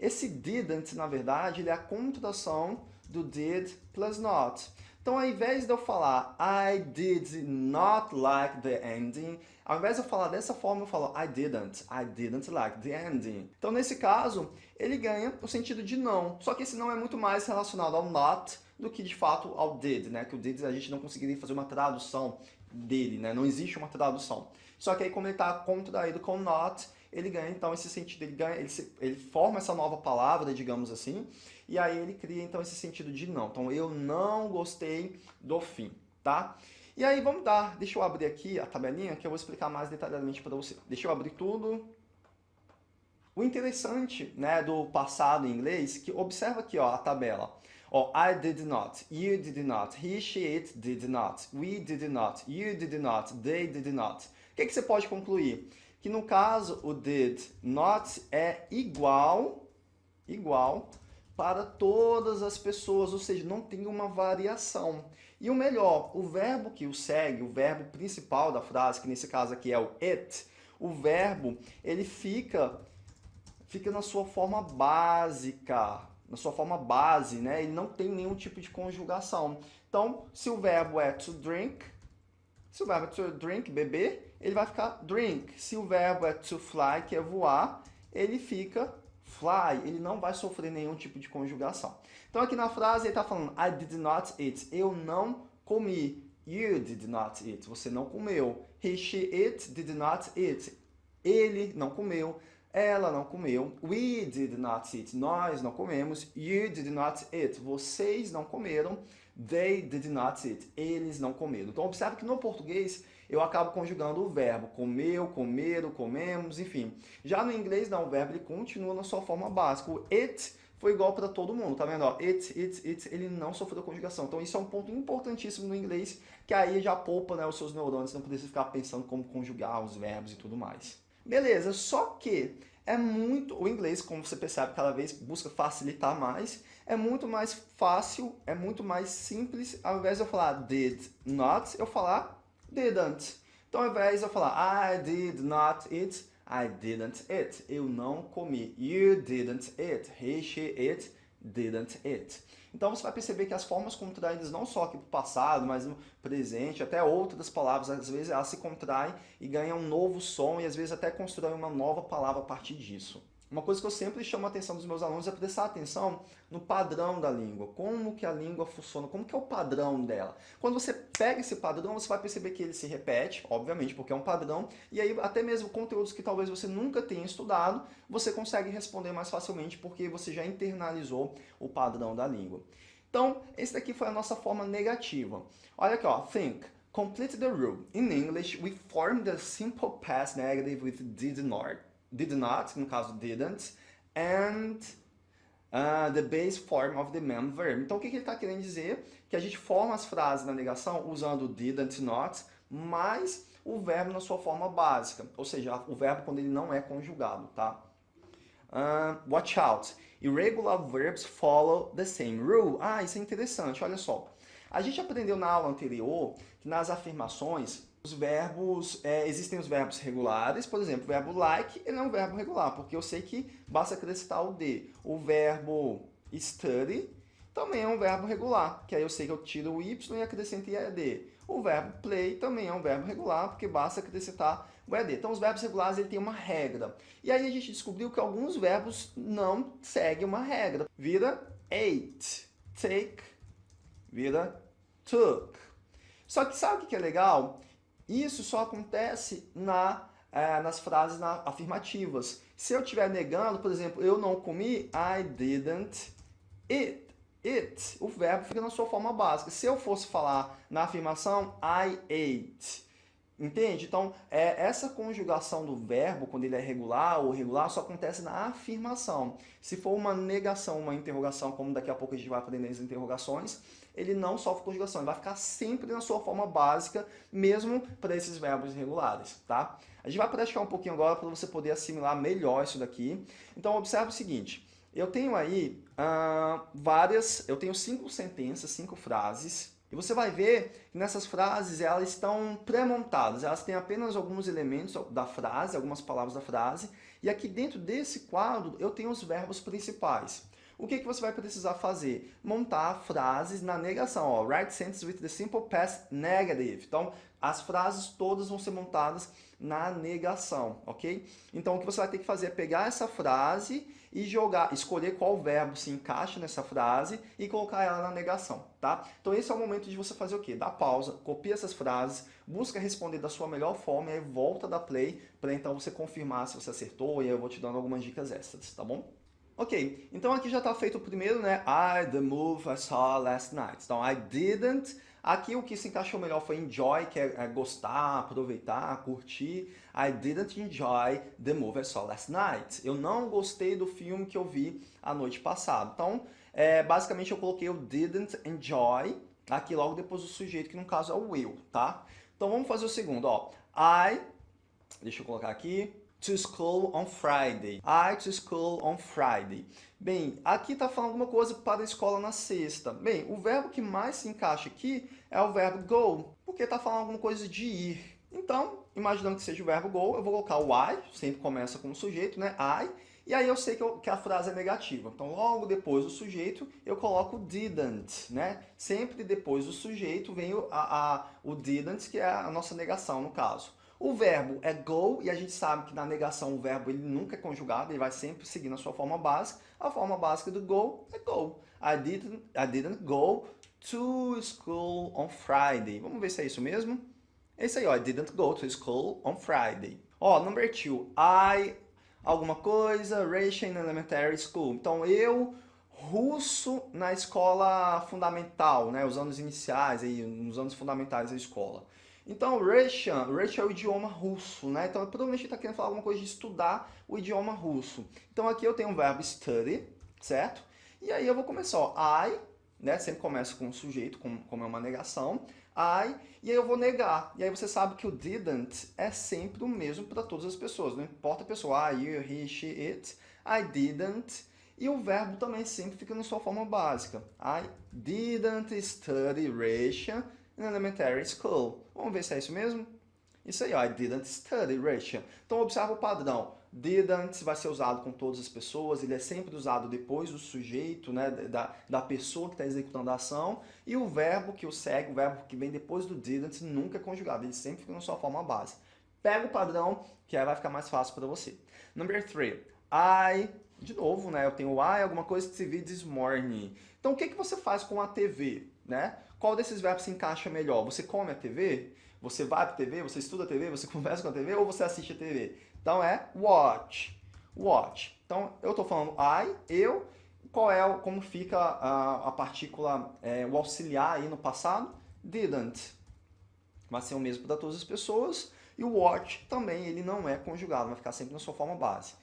esse didn't, na verdade, ele é a contração do did plus not. Então, ao invés de eu falar I did not like the ending, ao invés de eu falar dessa forma, eu falo I didn't, I didn't like the ending. Então, nesse caso, ele ganha o sentido de não. Só que esse não é muito mais relacionado ao not do que, de fato, ao did, né? Que o did a gente não conseguiria fazer uma tradução dele, né? Não existe uma tradução. Só que aí como ele está contraído com not, ele ganha então esse sentido, ele, ganha, ele, se, ele forma essa nova palavra, digamos assim, e aí ele cria então esse sentido de não. Então eu não gostei do fim, tá? E aí vamos dar, deixa eu abrir aqui a tabelinha que eu vou explicar mais detalhadamente para você. Deixa eu abrir tudo. O interessante né, do passado em inglês, que observa aqui ó, a tabela. Ó, I did not, you did not, he, she, it did not, we did not, you did not, they did not. O que, que você pode concluir? Que no caso o did not é igual, igual para todas as pessoas, ou seja, não tem uma variação. E o melhor, o verbo que o segue, o verbo principal da frase, que nesse caso aqui é o it, o verbo, ele fica, fica na sua forma básica, na sua forma base, né? Ele não tem nenhum tipo de conjugação. Então, se o verbo é to drink, se o verbo é to drink, beber, ele vai ficar drink. Se o verbo é to fly, que é voar, ele fica fly. Ele não vai sofrer nenhum tipo de conjugação. Então aqui na frase ele está falando I did not eat. Eu não comi. You did not eat. Você não comeu. He, she, it did not eat. Ele não comeu. Ela não comeu. We did not eat. Nós não comemos. You did not eat. Vocês não comeram. They did not eat. Eles não comeram. Então, observe que no português eu acabo conjugando o verbo comeu, comeram, comemos, enfim. Já no inglês, não, o verbo ele continua na sua forma básica. O it foi igual para todo mundo, tá vendo? It, it, it, ele não sofreu conjugação. Então isso é um ponto importantíssimo no inglês, que aí já poupa né, os seus neurônios, não precisa ficar pensando como conjugar os verbos e tudo mais. Beleza, só que é muito, o inglês, como você percebe, cada vez busca facilitar mais, é muito mais fácil, é muito mais simples, ao invés de eu falar did not, eu falar didn't. Então, ao invés de eu falar I did not eat, I didn't eat. Eu não comi. You didn't eat. He, she, it, didn't eat. Então você vai perceber que as formas contraídas não só aqui para o passado, mas no presente, até outras palavras, às vezes elas se contraem e ganham um novo som e às vezes até constroem uma nova palavra a partir disso. Uma coisa que eu sempre chamo a atenção dos meus alunos é prestar atenção no padrão da língua, como que a língua funciona, como que é o padrão dela. Quando você pega esse padrão, você vai perceber que ele se repete, obviamente, porque é um padrão, e aí até mesmo conteúdos que talvez você nunca tenha estudado, você consegue responder mais facilmente porque você já internalizou o padrão da língua. Então, esse daqui foi a nossa forma negativa. Olha aqui, ó, think. Complete the rule. In English, we form the simple past negative with did not did not, no caso didn't, and uh, the base form of the main verb. Então o que, que ele está querendo dizer? Que a gente forma as frases na negação usando didn't, not, mais o verbo na sua forma básica, ou seja, o verbo quando ele não é conjugado, tá? Uh, watch out. Irregular verbs follow the same rule. Ah, isso é interessante, olha só. A gente aprendeu na aula anterior que nas afirmações os verbos, é, existem os verbos regulares, por exemplo, o verbo like, ele é um verbo regular, porque eu sei que basta acrescentar o D. O verbo study também é um verbo regular, que aí eu sei que eu tiro o Y e acrescento ED. O verbo play também é um verbo regular, porque basta acrescentar o ED. Então, os verbos regulares ele tem uma regra. E aí a gente descobriu que alguns verbos não seguem uma regra. Vira ate, take, vira took. Só que sabe o que é legal? Isso só acontece na, é, nas frases na, afirmativas. Se eu estiver negando, por exemplo, eu não comi, I didn't eat. It, o verbo fica na sua forma básica. Se eu fosse falar na afirmação, I ate. Entende? Então, é, essa conjugação do verbo, quando ele é regular ou regular, só acontece na afirmação. Se for uma negação, uma interrogação, como daqui a pouco a gente vai aprender as interrogações, ele não sofre conjugação, ele vai ficar sempre na sua forma básica, mesmo para esses verbos irregulares, tá? A gente vai praticar um pouquinho agora para você poder assimilar melhor isso daqui. Então, observe o seguinte, eu tenho aí uh, várias, eu tenho cinco sentenças, cinco frases, e você vai ver que nessas frases elas estão pré-montadas, elas têm apenas alguns elementos da frase, algumas palavras da frase, e aqui dentro desse quadro eu tenho os verbos principais. O que, que você vai precisar fazer? Montar frases na negação. Ó, write sentences with the simple past negative. Então, as frases todas vão ser montadas na negação, ok? Então, o que você vai ter que fazer é pegar essa frase e jogar, escolher qual verbo se encaixa nessa frase e colocar ela na negação, tá? Então, esse é o momento de você fazer o quê? Dá pausa, copia essas frases, busca responder da sua melhor forma e aí volta da play para então você confirmar se você acertou e eu vou te dando algumas dicas extras, tá bom? Ok, então aqui já está feito o primeiro, né? I, the move I saw last night. Então, I didn't. Aqui o que se encaixou melhor foi enjoy, que é, é gostar, aproveitar, curtir. I didn't enjoy the movie I saw last night. Eu não gostei do filme que eu vi a noite passada. Então, é, basicamente eu coloquei o didn't enjoy aqui logo depois do sujeito, que no caso é o will, tá? Então vamos fazer o segundo, ó. I, deixa eu colocar aqui, to school on Friday. I to school on Friday. Bem, aqui está falando alguma coisa para a escola na sexta. Bem, o verbo que mais se encaixa aqui é o verbo go, porque está falando alguma coisa de ir. Então, imaginando que seja o verbo go, eu vou colocar o I, sempre começa com o sujeito, né? I, e aí eu sei que, eu, que, a frase é negativa. Então, logo depois do sujeito, eu coloco didn't, né? Sempre depois do sujeito vem o, a, a, o didn't, que é a nossa negação no caso. O verbo é go, e a gente sabe que na negação o verbo ele nunca é conjugado, ele vai sempre seguir na sua forma básica. A forma básica do go é go. I didn't, I didn't go to school on Friday. Vamos ver se é isso mesmo? É isso aí, ó. I didn't go to school on Friday. Ó, number two. I, alguma coisa, Russian elementary school. Então, eu, russo na escola fundamental, né? Os anos iniciais, aí, nos anos fundamentais da escola. Então, Russian, Russian é o idioma russo, né? Então, provavelmente está querendo falar alguma coisa de estudar o idioma russo. Então, aqui eu tenho o verbo study, certo? E aí eu vou começar, ó, I, né? Sempre começa com o sujeito, como, é uma negação. I, e aí eu vou negar. E aí você sabe que o didn't é sempre o mesmo para todas as pessoas, não importa a pessoa, I, you, he, she, it, I didn't, e o verbo também sempre fica na sua forma básica. I didn't study Russian in elementary school. Vamos ver se é isso mesmo? Isso aí, ó, I didn't study Russian. Então observa o padrão. Didn't vai ser usado com todas as pessoas, ele é sempre usado depois do sujeito, né, da, da pessoa que está executando a ação, e o verbo que o segue, o verbo que vem depois do didn't, nunca é conjugado, ele sempre fica na sua forma base. Pega o padrão, que aí vai ficar mais fácil para você. Number three, I, de novo, né, eu tenho I, alguma coisa que se viu this morning. Então o que, que você faz com a TV? Né? Qual desses verbos se encaixa melhor? Você come a TV? Você vai para a TV? Você estuda a TV? Você <laughs> conversa com a TV? Ou você assiste a TV? Então é watch. Watch. Então eu estou falando I, eu. Qual é, como fica a, a partícula, é, o auxiliar aí no passado? Didn't. Vai ser o mesmo para todas as pessoas. E o watch também, ele não é conjugado, vai ficar sempre na sua forma base.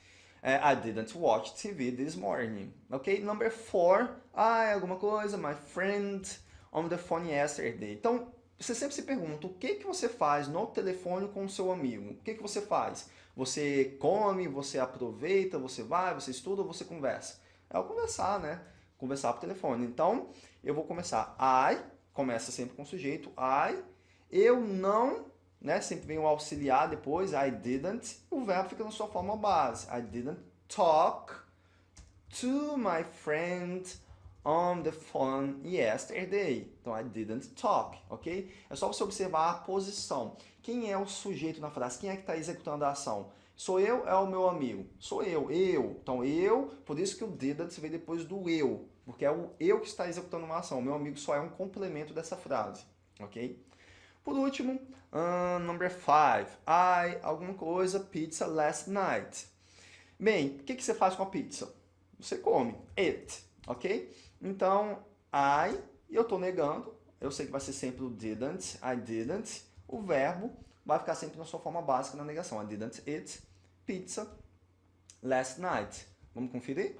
É, I didn't watch TV this morning. Ok? Number four. Ah, alguma coisa. My friend on the phone yesterday. Então, você sempre se pergunta, o que, que você faz no telefone com o seu amigo? O que, que você faz? Você come, você aproveita, você vai, você estuda você conversa? É o conversar, né? Conversar por telefone. Então, eu vou começar. I, começa sempre com o sujeito. I, eu não, né? Sempre vem o auxiliar depois. I didn't. O verbo fica na sua forma base. I didn't talk to my friend on the phone yesterday. Então, I didn't talk, ok? É só você observar a posição. Quem é o sujeito na frase? Quem é que está executando a ação? Sou eu, é o meu amigo. Sou eu, eu. Então, eu, por isso que o didn't vem depois do eu. Porque é o eu que está executando uma ação. O meu amigo só é um complemento dessa frase, ok? Por último, uh, number five. I, alguma coisa, pizza last night. Bem, o que, que você faz com a pizza? Você come. It, ok? Então, I, eu estou negando, eu sei que vai ser sempre o didn't, I didn't, o verbo vai ficar sempre na sua forma básica na negação. I didn't eat pizza last night. Vamos conferir?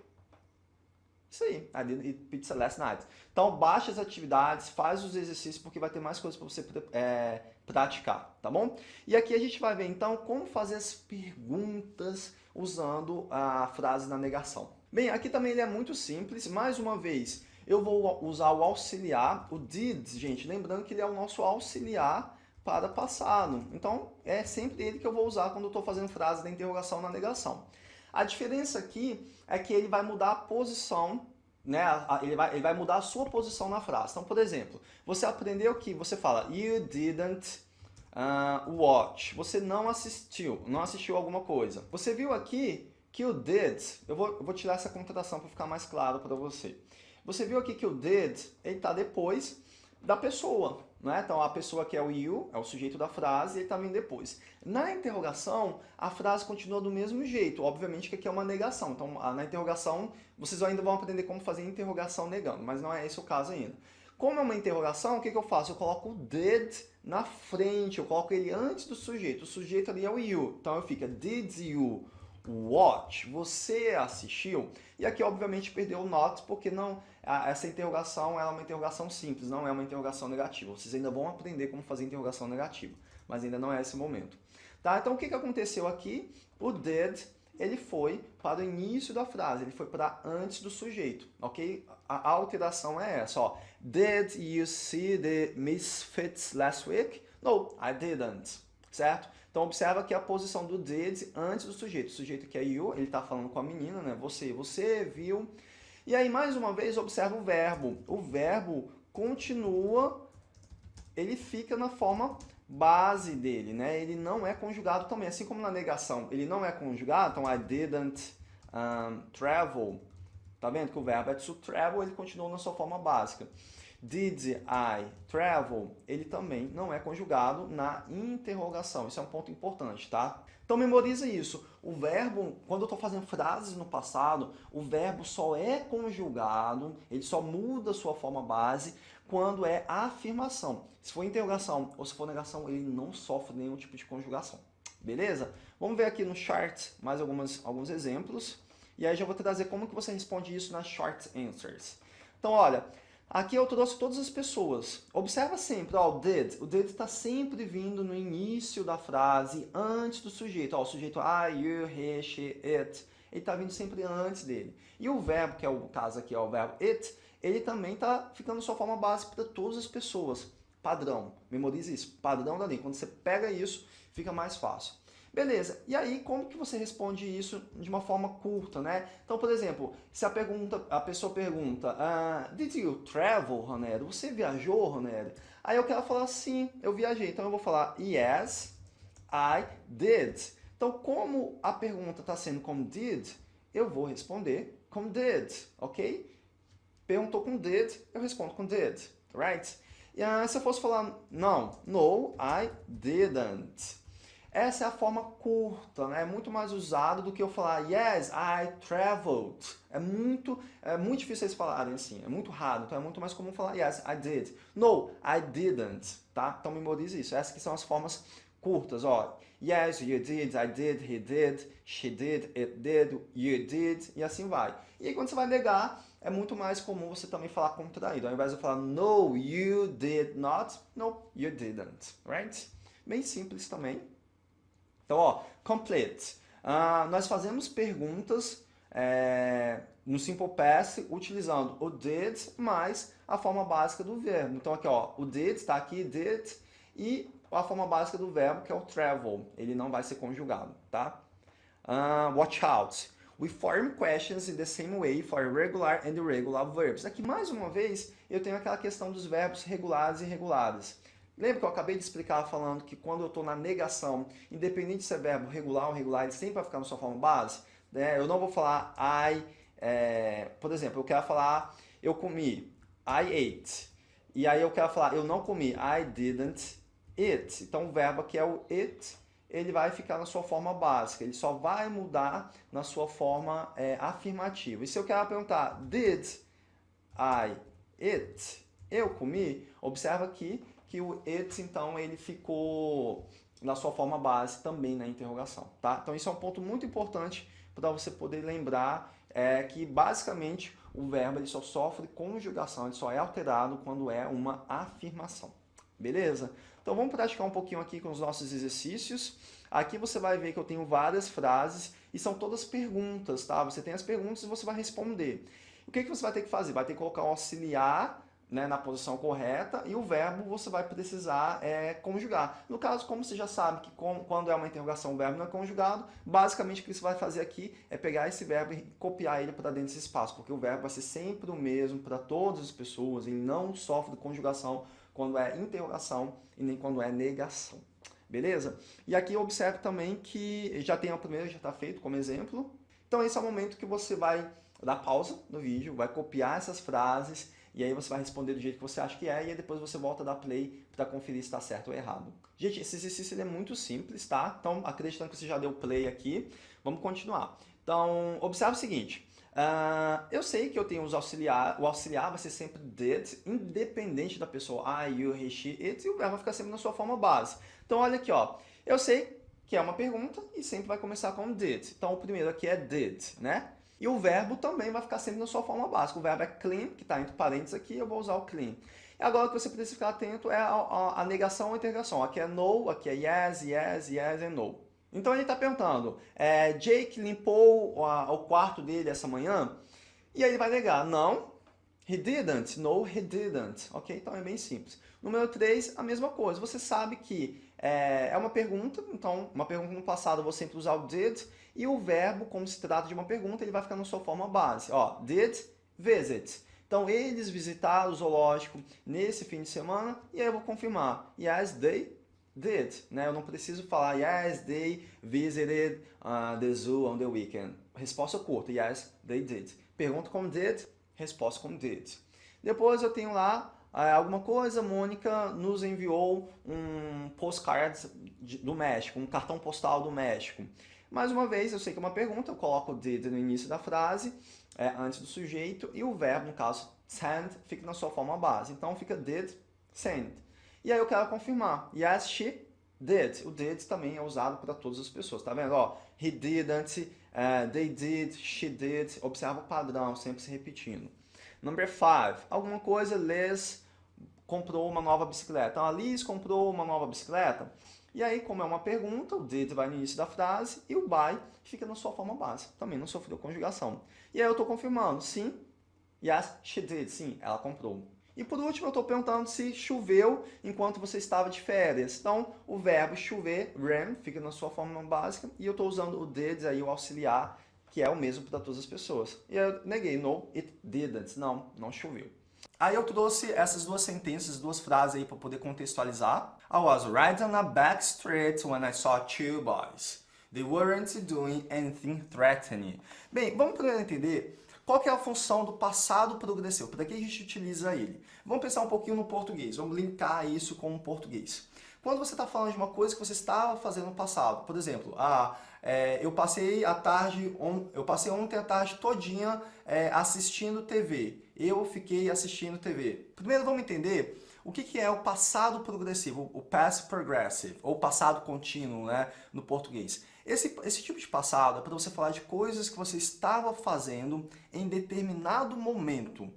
Isso aí, I didn't eat pizza last night. Então, baixa as atividades, faz os exercícios, porque vai ter mais coisas para você é, praticar, tá bom? E aqui a gente vai ver, então, como fazer as perguntas usando a frase na negação. Bem, aqui também ele é muito simples. Mais uma vez, eu vou usar o auxiliar, o did, gente. Lembrando que ele é o nosso auxiliar para passado. Então, é sempre ele que eu vou usar quando eu estou fazendo frase da interrogação na negação. A diferença aqui é que ele vai mudar a posição, né? ele, vai, ele vai mudar a sua posição na frase. Então, por exemplo, você aprendeu que você fala You didn't uh, watch. Você não assistiu, não assistiu alguma coisa. Você viu aqui que o did, eu vou, eu vou tirar essa contratação para ficar mais claro para você. Você viu aqui que o did, ele está depois da pessoa, né? Então a pessoa que é o you, é o sujeito da frase, ele está vindo depois. Na interrogação, a frase continua do mesmo jeito, obviamente que aqui é uma negação. Então na interrogação, vocês ainda vão aprender como fazer interrogação negando, mas não é esse o caso ainda. Como é uma interrogação, o que, que eu faço? Eu coloco o did na frente, eu coloco ele antes do sujeito. O sujeito ali é o you, então eu fico did you watch, você assistiu? E aqui, obviamente, perdeu o not, porque não, essa interrogação é uma interrogação simples, não é uma interrogação negativa. Vocês ainda vão aprender como fazer interrogação negativa, mas ainda não é esse momento. Tá? Então, o que, que aconteceu aqui? O did, ele foi para o início da frase, ele foi para antes do sujeito, ok? A alteração é essa, ó. Did you see the misfits last week? No, I didn't certo? Então observa que a posição do did antes do sujeito. O sujeito que é you, ele está falando com a menina, né? Você, você viu. E aí, mais uma vez, observa o verbo. O verbo continua, ele fica na forma base dele, né? Ele não é conjugado também, assim como na negação. Ele não é conjugado, então I didn't um, travel. Tá vendo que o verbo é to travel, ele continua na sua forma básica. Did I travel? Ele também não é conjugado na interrogação. Isso é um ponto importante, tá? Então memoriza isso. O verbo, quando eu estou fazendo frases no passado, o verbo só é conjugado, ele só muda sua forma base quando é afirmação. Se for interrogação ou se for negação, ele não sofre nenhum tipo de conjugação. Beleza? Vamos ver aqui no chart mais algumas, alguns exemplos. E aí já vou trazer como que você responde isso nas short answers. Então, olha, Aqui eu trouxe todas as pessoas. Observa sempre, ó, o did. O did está sempre vindo no início da frase, antes do sujeito. Ó, o sujeito I, you, he, she, it. Ele está vindo sempre antes dele. E o verbo, que é o caso aqui, ó, o verbo it, ele também está ficando sua forma básica para todas as pessoas. Padrão. Memorize isso. Padrão da língua. Quando você pega isso, fica mais fácil. Beleza, e aí como que você responde isso de uma forma curta, né? Então, por exemplo, se a, pergunta, a pessoa pergunta, uh, Did you travel, Ronero? Você viajou, Ronero? Aí eu quero falar, sim, eu viajei. Então eu vou falar, yes, I did. Então, como a pergunta está sendo como did, eu vou responder com did, ok? Perguntou com did, eu respondo com did, right? E uh, se eu fosse falar, não, no, I didn't. Essa é a forma curta, né? é muito mais usado do que eu falar Yes, I traveled. É muito, é muito difícil eles falarem assim, é muito raro, então é muito mais comum falar Yes, I did. No, I didn't, tá? Então memorize isso. Essas que são as formas curtas, ó. Yes, you did, I did, he did, she did, it did, you did, e assim vai. E aí quando você vai negar, é muito mais comum você também falar contraído. Ao invés de falar No, you did not, no, you didn't, right? Bem simples também. Então, ó, complete. Uh, nós fazemos perguntas é, no Simple Past utilizando o did mais a forma básica do verbo. Então aqui, ó, o did está aqui, did, e a forma básica do verbo que é o travel. Ele não vai ser conjugado, tá? Uh, watch out. We form questions in the same way for regular and irregular verbs. Aqui, mais uma vez, eu tenho aquela questão dos verbos regulares e irregulares. Lembra que eu acabei de explicar falando que quando eu estou na negação, independente se é verbo regular ou irregular, ele sempre vai ficar na sua forma base? Né? Eu não vou falar I, é, por exemplo, eu quero falar eu comi, I ate. E aí eu quero falar eu não comi, I didn't eat. Então o verbo aqui é o it, ele vai ficar na sua forma básica, ele só vai mudar na sua forma é, afirmativa. E se eu quero perguntar, did I eat? Eu comi? Observa aqui que o it, então, ele ficou na sua forma base também na interrogação, tá? Então, isso é um ponto muito importante para você poder lembrar é, que, basicamente, o verbo ele só sofre conjugação, ele só é alterado quando é uma afirmação, beleza? Então, vamos praticar um pouquinho aqui com os nossos exercícios. Aqui você vai ver que eu tenho várias frases e são todas perguntas, tá? Você tem as perguntas e você vai responder. O que, que você vai ter que fazer? Vai ter que colocar o auxiliar né, na posição correta e o verbo você vai precisar é, conjugar. No caso, como você já sabe que com, quando é uma interrogação o verbo não é conjugado, basicamente o que você vai fazer aqui é pegar esse verbo e copiar ele para dentro desse espaço, porque o verbo vai ser sempre o mesmo para todas as pessoas, ele não sofre conjugação quando é interrogação e nem quando é negação. Beleza? E aqui observe também que já tem a primeira, já está feito como exemplo. Então esse é o momento que você vai dar pausa no vídeo, vai copiar essas frases e aí você vai responder do jeito que você acha que é, e aí depois você volta a dar play para conferir se está certo ou errado. Gente, esse exercício é muito simples, tá? Então, acreditando que você já deu play aqui, vamos continuar. Então, observe o seguinte, uh, eu sei que eu tenho os auxiliar, o auxiliar vai ser sempre did, independente da pessoa I, you, he, she, it, e o verbo vai ficar sempre na sua forma base. Então, olha aqui, ó, eu sei que é uma pergunta e sempre vai começar com did. Então, o primeiro aqui é did, né? E o verbo também vai ficar sempre na sua forma básica. O verbo é clean, que está entre parênteses aqui, eu vou usar o clean. E agora o que você precisa ficar atento é a, a, a negação ou interrogação. Aqui é no, aqui é yes, yes, yes e no. Então ele está perguntando, é, Jake limpou a, o quarto dele essa manhã? E aí ele vai negar, não, he didn't, no, he didn't. Ok? Então é bem simples. Número 3, a mesma coisa. Você sabe que é, é uma pergunta, então uma pergunta no passado você sempre usar o did, e o verbo, como se trata de uma pergunta, ele vai ficar na sua forma base. Ó, did visit. Então, eles visitaram o zoológico nesse fim de semana, e aí eu vou confirmar. Yes, they did. Né? Eu não preciso falar yes, they visited uh, the zoo on the weekend. Resposta curta, yes, they did. Pergunta com did, resposta com did. Depois eu tenho lá uh, alguma coisa, Mônica nos enviou um postcard do México, um cartão postal do México. Mais uma vez, eu sei que é uma pergunta, eu coloco o did no início da frase, é, antes do sujeito, e o verbo, no caso, send, fica na sua forma base. Então, fica did, send. E aí eu quero confirmar. Yes, she did. O did também é usado para todas as pessoas, tá vendo? Ó, he didn't, uh, they did, she did. Observa o padrão, sempre se repetindo. Number five, alguma coisa, Liz comprou uma nova bicicleta. Então, a Liz comprou uma nova bicicleta. E aí, como é uma pergunta, o did vai no início da frase e o by fica na sua forma básica. Também não sofreu conjugação. E aí eu estou confirmando, sim, yes, she did, sim, ela comprou. E por último, eu estou perguntando se choveu enquanto você estava de férias. Então, o verbo chover, rain, fica na sua forma básica. E eu estou usando o did, aí, o auxiliar, que é o mesmo para todas as pessoas. E eu neguei, no, it didn't. Não, não choveu. Aí eu trouxe essas duas sentenças, duas frases aí para poder contextualizar. I was riding a back street when I saw two boys. They weren't doing anything threatening. Bem, vamos primeiro entender qual é a função do passado progressivo, para que a gente utiliza ele. Vamos pensar um pouquinho no português, vamos linkar isso com o português. Quando você está falando de uma coisa que você estava fazendo no passado, por exemplo, ah, é, eu passei a tarde, on, eu passei ontem a tarde todinha é, assistindo TV. Eu fiquei assistindo TV. Primeiro vamos entender o que, que é o passado progressivo, o past progressive, ou passado contínuo né, no português. Esse, esse tipo de passado é para você falar de coisas que você estava fazendo em determinado momento.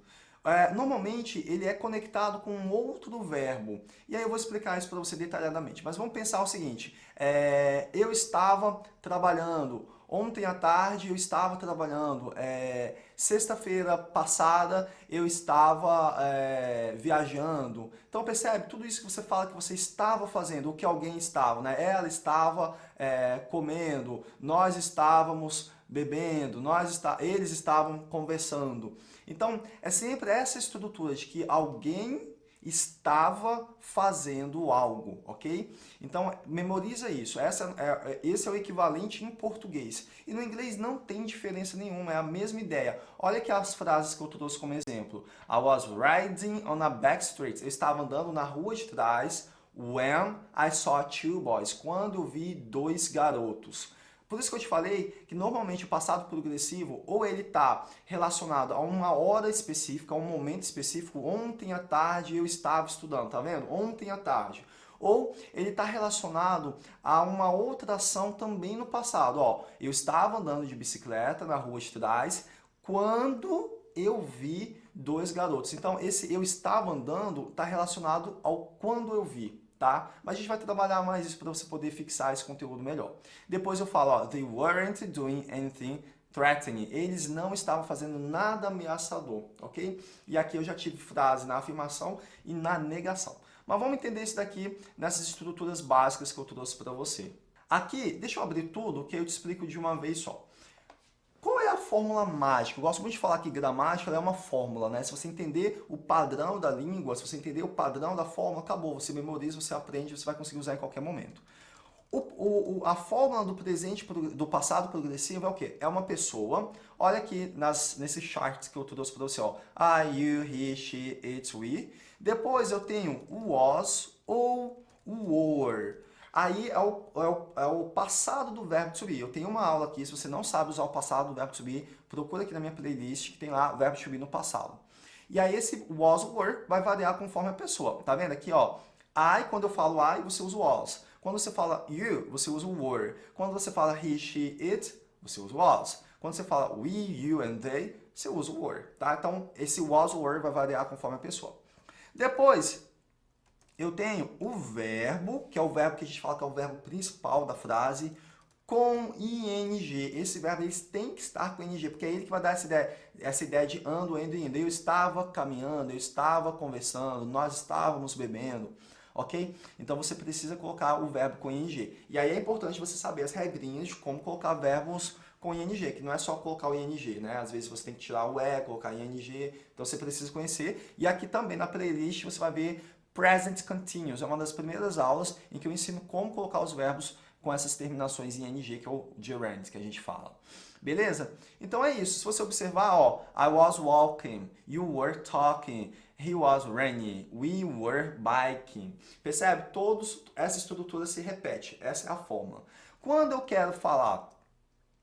É, normalmente ele é conectado com um outro verbo. E aí eu vou explicar isso para você detalhadamente. Mas vamos pensar o seguinte, é, eu estava trabalhando, ontem à tarde eu estava trabalhando, é, sexta-feira passada eu estava é, viajando. Então percebe, tudo isso que você fala que você estava fazendo, o que alguém estava, né? ela estava é, comendo, nós estávamos bebendo, nós está, eles estavam conversando. Então é sempre essa estrutura de que alguém estava fazendo algo, ok? Então, memoriza isso. Essa é, é, esse é o equivalente em português. E no inglês não tem diferença nenhuma, é a mesma ideia. Olha aqui as frases que eu trouxe como exemplo. I was riding on a back street. Eu estava andando na rua de trás when I saw two boys. Quando eu vi dois garotos. Por isso que eu te falei que normalmente o passado progressivo ou ele está relacionado a uma hora específica, a um momento específico. Ontem à tarde eu estava estudando, tá vendo? Ontem à tarde. Ou ele está relacionado a uma outra ação também no passado. Ó, eu estava andando de bicicleta na rua de trás quando eu vi dois garotos. Então, esse eu estava andando está relacionado ao quando eu vi tá? Mas a gente vai trabalhar mais isso para você poder fixar esse conteúdo melhor. Depois eu falo, ó, they weren't doing anything threatening. Eles não estavam fazendo nada ameaçador, ok? E aqui eu já tive frase na afirmação e na negação. Mas vamos entender isso daqui nessas estruturas básicas que eu trouxe para você. Aqui, deixa eu abrir tudo que eu te explico de uma vez só fórmula mágica. Eu gosto muito de falar que gramática é uma fórmula, né? Se você entender o padrão da língua, se você entender o padrão da fórmula, acabou. Você memoriza, você aprende, você vai conseguir usar em qualquer momento. O, o, a fórmula do presente, do passado progressivo é o quê? É uma pessoa, olha aqui nas, nesses charts que eu trouxe para você, ó. I, you, he, she, it, we. Depois eu tenho o was ou o were. Aí é o, é, o, é o, passado do verbo to be. Eu tenho uma aula aqui, se você não sabe usar o passado do verbo to be, procura aqui na minha playlist que tem lá verbo to be no passado. E aí esse was were vai variar conforme a pessoa. Tá vendo aqui, ó? I, quando eu falo I, você usa o was. Quando você fala you, você usa o were. Quando você fala he, she, it, você usa o was. Quando você fala we, you and they, você usa o were, tá? Então, esse was, were vai variar conforme a pessoa. Depois, eu tenho o verbo, que é o verbo que a gente fala que é o verbo principal da frase, com ing. Esse verbo ele tem que estar com ing, porque é ele que vai dar essa ideia, essa ideia de ando, indo, indo. Eu estava caminhando, eu estava conversando, nós estávamos bebendo, ok? Então você precisa colocar o verbo com ing. E aí é importante você saber as regrinhas de como colocar verbos com ing, que não é só colocar o ing, né? Às vezes você tem que tirar o e, colocar ing, então você precisa conhecer. E aqui também na playlist você vai ver Present Continuous é uma das primeiras aulas em que eu ensino como colocar os verbos com essas terminações em ing, que é o gerund que a gente fala. Beleza? Então é isso. Se você observar, ó, I was walking, you were talking, he was running, we were biking. Percebe? Todos, essa estrutura se repete. Essa é a fórmula. Quando eu quero falar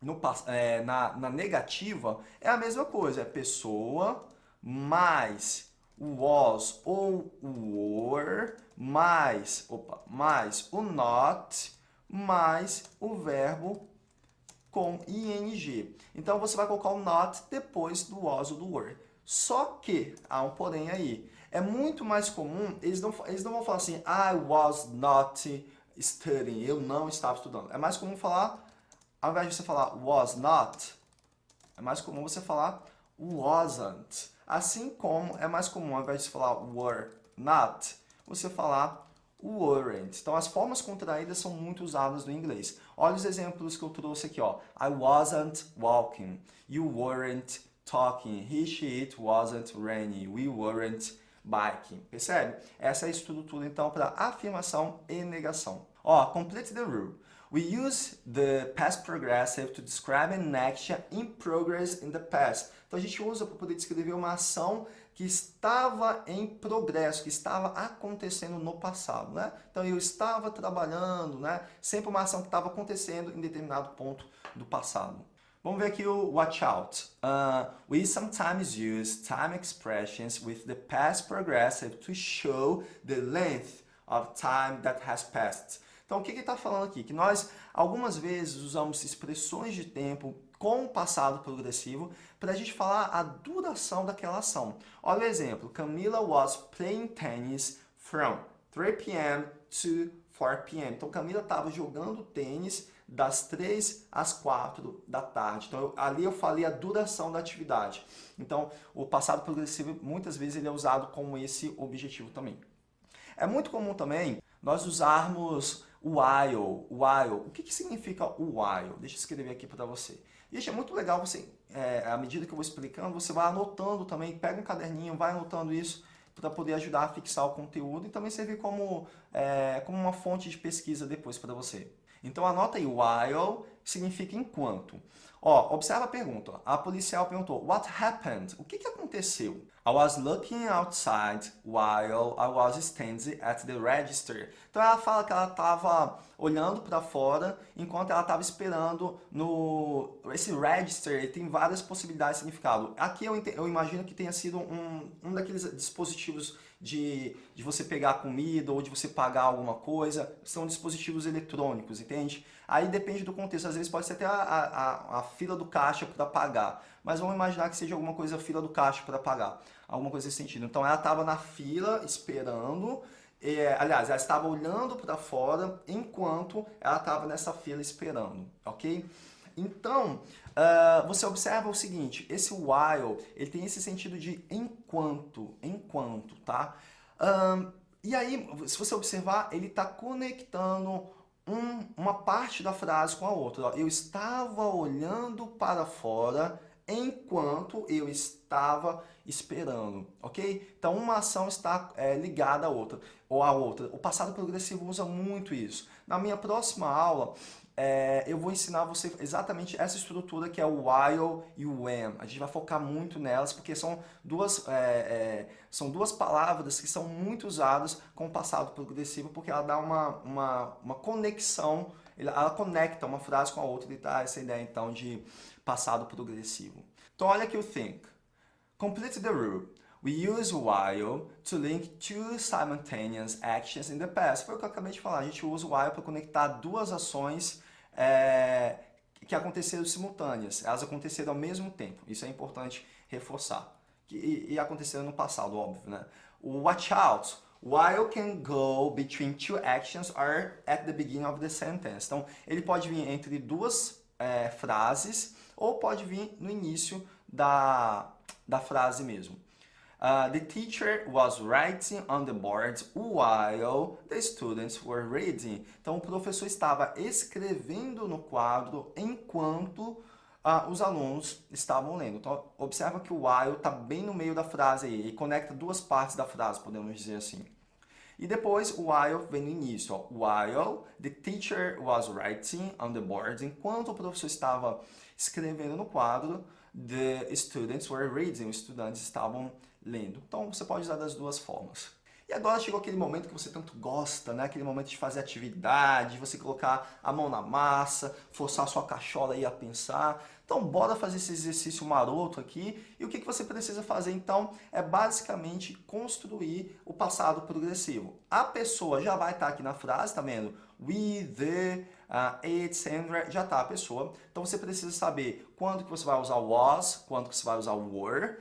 no, é, na, na negativa, é a mesma coisa. É pessoa mais was ou were, mais, opa, mais o not, mais o verbo com ing. Então, você vai colocar o not depois do was ou do were. Só que, há um porém aí, é muito mais comum, eles não, eles não vão falar assim, I was not studying, eu não estava estudando. É mais comum falar, ao invés de você falar was not, é mais comum você falar wasn't. Assim como é mais comum, ao invés de falar were not, você falar weren't. Então, as formas contraídas são muito usadas no inglês. Olha os exemplos que eu trouxe aqui. Ó. I wasn't walking. You weren't talking. He, she, it wasn't raining. We weren't biking. Percebe? Essa é a estrutura, então, para afirmação e negação. Ó, complete the rule. We use the past progressive to describe an action in progress in the past. Então a gente usa para poder descrever uma ação que estava em progresso, que estava acontecendo no passado, né? Então eu estava trabalhando, né? Sempre uma ação que estava acontecendo em determinado ponto do passado. Vamos ver aqui o watch out. Uh, we sometimes use time expressions with the past progressive to show the length of time that has passed. Então, o que ele está falando aqui? Que nós, algumas vezes, usamos expressões de tempo com o passado progressivo para a gente falar a duração daquela ação. Olha o exemplo. Camila was playing tennis from 3 p.m. to 4 p.m. Então, Camila estava jogando tênis das 3 às 4 da tarde. Então, eu, ali eu falei a duração da atividade. Então, o passado progressivo, muitas vezes, ele é usado com esse objetivo também. É muito comum também nós usarmos while, while. O que, que significa while? Deixa eu escrever aqui para você. Gente, é muito legal você, é, à medida que eu vou explicando, você vai anotando também, pega um caderninho, vai anotando isso para poder ajudar a fixar o conteúdo e também servir como, é, como uma fonte de pesquisa depois para você. Então anota aí, while significa enquanto. Ó, observa a pergunta. A policial perguntou, what happened? O que, que aconteceu? I was looking outside while I was standing at the register. Então ela fala que ela estava olhando para fora enquanto ela estava esperando no... Esse register tem várias possibilidades de significado. Aqui eu, eu imagino que tenha sido um, um daqueles dispositivos de, de você pegar comida ou de você pagar alguma coisa. São dispositivos eletrônicos, entende? Aí depende do contexto. Às vezes pode ser até a, a, a fila do caixa para pagar. Mas vamos imaginar que seja alguma coisa fila do caixa para pagar. Alguma coisa nesse sentido. Então ela estava na fila esperando. Aliás, ela estava olhando para fora enquanto ela estava nessa fila esperando, ok? Então, uh, você observa o seguinte, esse while, ele tem esse sentido de enquanto, enquanto, tá? Um, e aí, se você observar, ele está conectando um, uma parte da frase com a outra. Eu estava olhando para fora enquanto eu estava esperando, ok? Então, uma ação está é, ligada à outra, ou à outra. O passado progressivo usa muito isso. Na minha próxima aula, é, eu vou ensinar você exatamente essa estrutura que é o while e o when. A gente vai focar muito nelas porque são duas, é, é, são duas palavras que são muito usadas com o passado progressivo porque ela dá uma, uma, uma conexão, ela conecta uma frase com a outra e dá essa ideia então de passado progressivo. Então olha aqui o think. Complete the rule. We use while to link two simultaneous actions in the past. Foi o que eu acabei de falar. A gente usa o while para conectar duas ações é, que aconteceram simultâneas, elas aconteceram ao mesmo tempo, isso é importante reforçar. E, e aconteceram no passado, óbvio, né? Watch out, while can go between two actions or at the beginning of the sentence. Então, ele pode vir entre duas é, frases ou pode vir no início da, da frase mesmo. Uh, the teacher was writing on the board while the students were reading. Então, o professor estava escrevendo no quadro enquanto uh, os alunos estavam lendo. Então, observa que o while está bem no meio da frase aí, e conecta duas partes da frase, podemos dizer assim. E depois o while vem no início. Ó. While the teacher was writing on the board, enquanto o professor estava escrevendo no quadro, the students were reading, os estudantes estavam lendo. Então você pode usar das duas formas. E agora chegou aquele momento que você tanto gosta, né? Aquele momento de fazer atividade, você colocar a mão na massa, forçar a sua cachola aí a pensar. Então bora fazer esse exercício maroto aqui. E o que, você precisa fazer então é basicamente construir o passado progressivo. A pessoa já vai estar aqui na frase, tá vendo? We, the, uh, it, Sandra, já está a pessoa. Então você precisa saber quando que você vai usar was, quando que você vai usar were,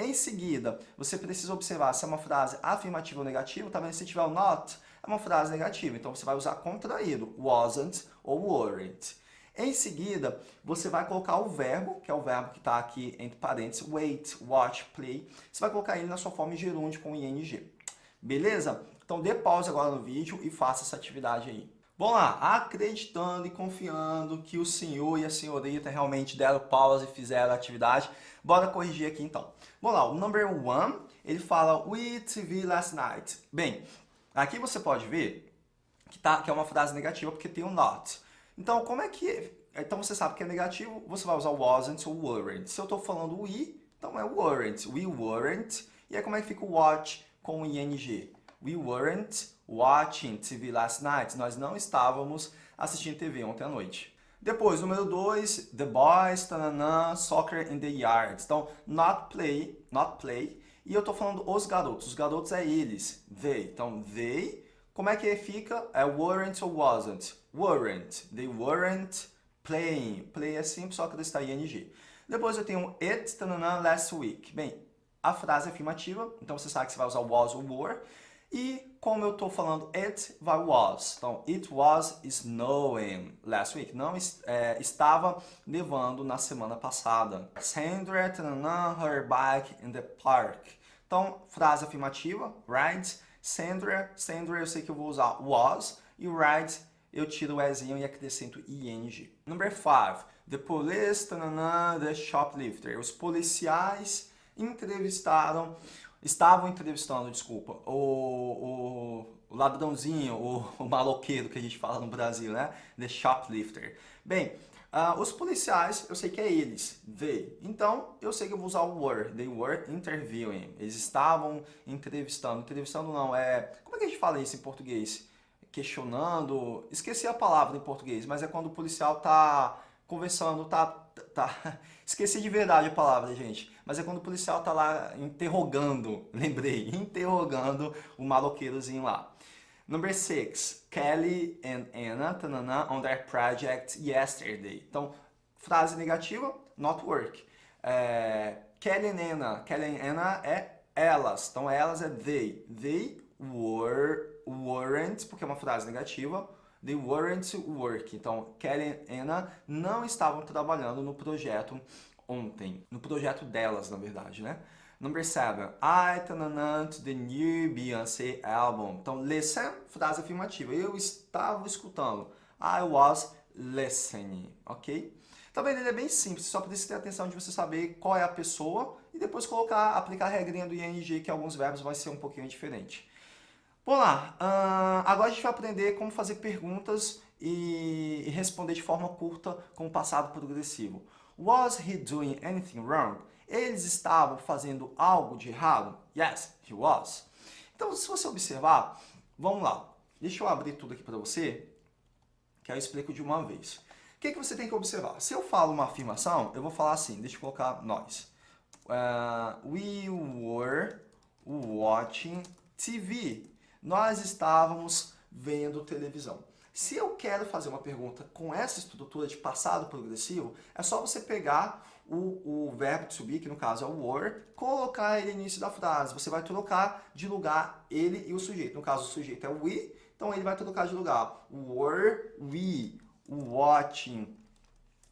Em seguida, você precisa observar se é uma frase afirmativa ou negativa. Tá vendo? Se tiver o not, é uma frase negativa. Então, você vai usar contraído, wasn't ou weren't. Em seguida, você vai colocar o verbo, que é o verbo que está aqui entre parênteses, wait, watch, play. Você vai colocar ele na sua forma gerúndio com ing. Beleza? Então dê pausa agora no vídeo e faça essa atividade aí. Vamos lá, acreditando e confiando que o senhor e a senhorita realmente deram pausa e fizeram a atividade, bora corrigir aqui então. Vamos lá, o number one, ele fala We TV last night. Bem, aqui você pode ver que, tá, que é uma frase negativa porque tem o um not. Então, como é que... Então, você sabe que é negativo, você vai usar wasn't ou weren't. Se eu estou falando we, então é weren't. We weren't. E aí, como é que fica o watch com o ing? We weren't watching TV last night. Nós não estávamos assistindo TV ontem à noite. Depois, número 2, the boys, tananã, soccer in the yard. Então, not play, not play. E eu estou falando os garotos. Os garotos é eles, they. Então, they como é que fica? É weren't ou wasn't? Weren't. They weren't playing. Play é simples, só está ing. Depois eu tenho it tanana, last week. Bem, a frase é afirmativa, então você sabe que você vai usar was ou were. E como eu estou falando it, vai was. Então, it was snowing last week. Não é, estava nevando na semana passada. Sandra tanana, her bike in the park. Então, frase afirmativa, right? Sandra, Sandra eu sei que eu vou usar was. E ride eu tiro o ezinho e acrescento ing. Number 5. The police, tanana, the shoplifter. Os policiais entrevistaram, estavam entrevistando, desculpa, o, o, ladrãozinho, o, o maloqueiro que a gente fala no Brasil, né? The shoplifter. Bem, Uh, os policiais, eu sei que é eles, they. Então, eu sei que eu vou usar o were. They were interviewing. Eles estavam entrevistando. Entrevistando não, é... Como é que a gente fala isso em português? Questionando... Esqueci a palavra em português, mas é quando o policial tá conversando, tá... tá... <laughs> Esqueci de verdade a palavra, gente. Mas é quando o policial tá lá interrogando, <laughs> lembrei, interrogando o maloqueirozinho lá. Number six, Kelly and Anna tanana, on their project yesterday. Então, frase negativa, not work. É, Kelly and Anna, Kelly and Anna é elas, então elas é they. They were, weren't, porque é uma frase negativa, they weren't work. Então, Kelly and Anna não estavam trabalhando no projeto ontem. No projeto delas, na verdade, né? Number seven, I tananã to the new Beyoncé album. Então, listen, frase afirmativa. Eu estava escutando. I was listening, ok? Vendo? Ele é bem simples, só precisa ter atenção de você saber qual é a pessoa e depois colocar, aplicar a regrinha do ING, que alguns verbos vai ser um pouquinho diferente. Vamos lá, uh, agora a gente vai aprender como fazer perguntas e responder de forma curta com o passado progressivo. Was he doing anything wrong? Eles estavam fazendo algo de errado? Yes, he was. Então, se você observar, vamos lá. Deixa eu abrir tudo aqui para você, que aí eu explico de uma vez. O que, que você tem que observar? Se eu falo uma afirmação, eu vou falar assim, deixa eu colocar nós. Uh, we were watching TV. Nós estávamos vendo televisão. Se eu quero fazer uma pergunta com essa estrutura de passado progressivo, é só você pegar o, o verbo to be, que no caso é o were, colocar ele no início da frase. Você vai trocar de lugar ele e o sujeito. No caso, o sujeito é o we, então ele vai trocar de lugar. Were we watching...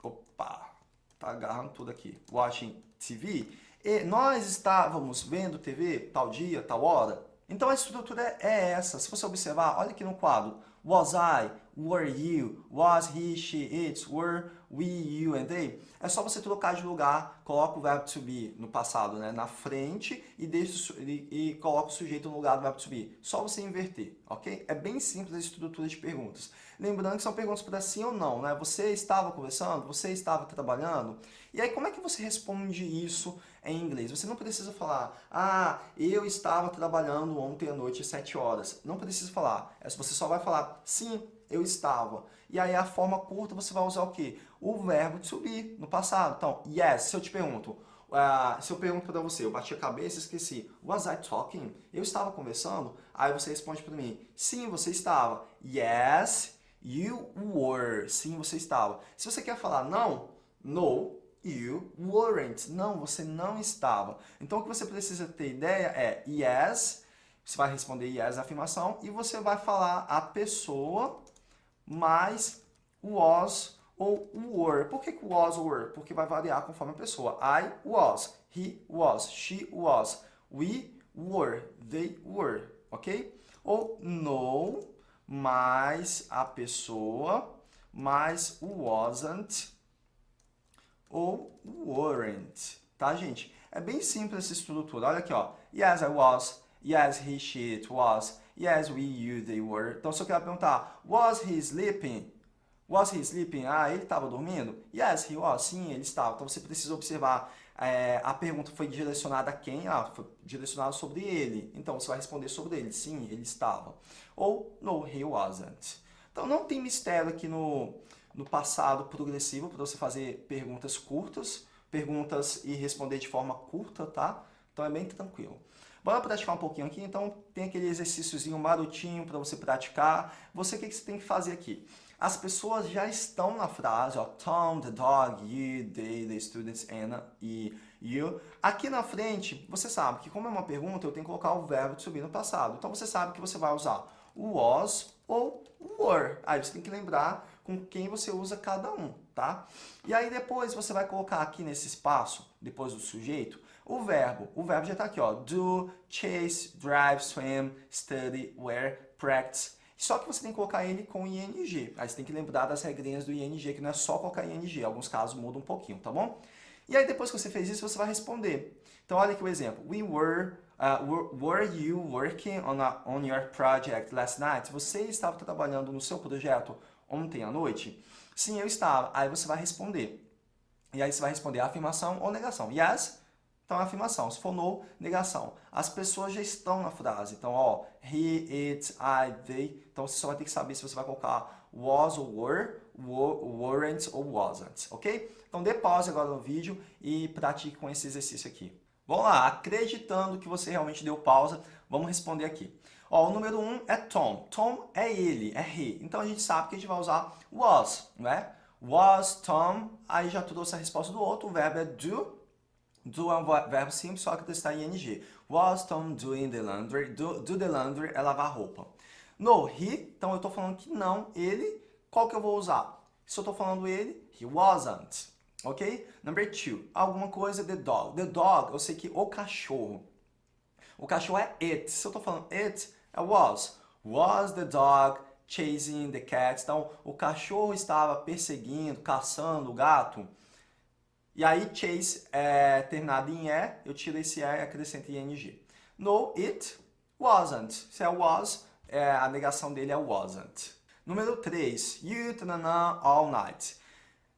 Opa, tá agarrando tudo aqui. Watching TV. E nós estávamos vendo TV tal dia, tal hora. Então a estrutura é essa. Se você observar, olha aqui no quadro. Was I, were you, was he, she, it, were we, you and they. É só você trocar de lugar, coloca o verbo to be no passado, né, na frente e, deixa, e, e coloca o sujeito no lugar do verbo to be. Só você inverter, ok? É bem simples a estrutura de perguntas. Lembrando que são perguntas para sim ou não, né? Você estava conversando? Você estava trabalhando? E aí, como é que você responde isso em inglês? Você não precisa falar, ah, eu estava trabalhando ontem à noite às 7 horas. Não precisa falar. É, você só vai falar, sim, eu estava. E aí, a forma curta, você vai usar o quê? O verbo to be, no passado. Então, yes, se eu te pergunto, Uh, se eu pergunto para você, eu bati a cabeça e esqueci. Was I talking? Eu estava conversando? Aí você responde para mim, sim, você estava. Yes, You were. Sim, você estava. Se você quer falar não, no, you weren't. Não, você não estava. Então, o que você precisa ter ideia é yes, você vai responder yes a afirmação e você vai falar a pessoa mais was ou were. Por que was ou were? Porque vai variar conforme a pessoa. I was, he was, she was, we were, they were, ok? Ou no mais a pessoa mais wasn't ou weren't, tá, gente? É bem simples essa estrutura. Olha aqui, ó. Yes, I was. Yes, he, she, it was. Yes, we, you, they were. Então, se eu quero perguntar, was he sleeping? Was he sleeping? Ah, ele estava dormindo? Yes, he was. Sim, ele estava. Então, você precisa observar é, a pergunta foi direcionada a quem? Ah, foi direcionada sobre ele. Então, você vai responder sobre ele. Sim, ele estava. Ou, no, he wasn't. Então, não tem mistério aqui no, no passado progressivo para você fazer perguntas curtas, perguntas e responder de forma curta, tá? Então, é bem tranquilo. Bora praticar um pouquinho aqui, então tem aquele exercíciozinho marotinho para você praticar. Você, o que, que você tem que fazer aqui? As pessoas já estão na frase, ó, Tom, the dog, you, they, the students, Anna e you. Aqui na frente, você sabe que como é uma pergunta, eu tenho que colocar o verbo de subir no passado. Então você sabe que você vai usar o was ou were. Aí você tem que lembrar com quem você usa cada um, tá? E aí depois você vai colocar aqui nesse espaço, depois do sujeito, o verbo. O verbo já está aqui, ó. Do, chase, drive, swim, study, wear, practice. Só que você tem que colocar ele com ing. Aí você tem que lembrar das regrinhas do ing, que não é só colocar ing. Alguns casos muda um pouquinho, tá bom? E aí depois que você fez isso, você vai responder. Então olha aqui o exemplo. We were, uh, were, were you working on, a, on your project last night? Você estava trabalhando no seu projeto ontem à noite? Sim, eu estava. Aí você vai responder. E aí você vai responder afirmação ou negação. Yes, então, é afirmação. Se for no, negação. As pessoas já estão na frase. Então, ó, he, it, I, they. Então, você só vai ter que saber se você vai colocar was ou were, weren't ou wasn't, ok? Então, dê pause agora no vídeo e pratique com esse exercício aqui. Vamos lá, acreditando que você realmente deu pausa, vamos responder aqui. Ó, o número 1 um é Tom. Tom é ele, é he. Então, a gente sabe que a gente vai usar was, não é? Was Tom, aí já trouxe a resposta do outro, o verbo é do, Do é um verbo simples, só que está em ing. Was Tom doing the laundry? Do, do the laundry é lavar roupa. No, he, então eu estou falando que não, ele, qual que eu vou usar? Se eu estou falando ele, he wasn't. Ok? Number two, alguma coisa, the dog. The dog, eu sei que o cachorro. O cachorro é it. Se eu estou falando it, was. Was the dog chasing the cat? Então, o cachorro estava perseguindo, caçando o gato. E aí, chase é terminado em E, eu tiro esse E e acrescento ing. No, it wasn't. Se é was, é, a negação dele é wasn't. Número 3. You, tanana, all night.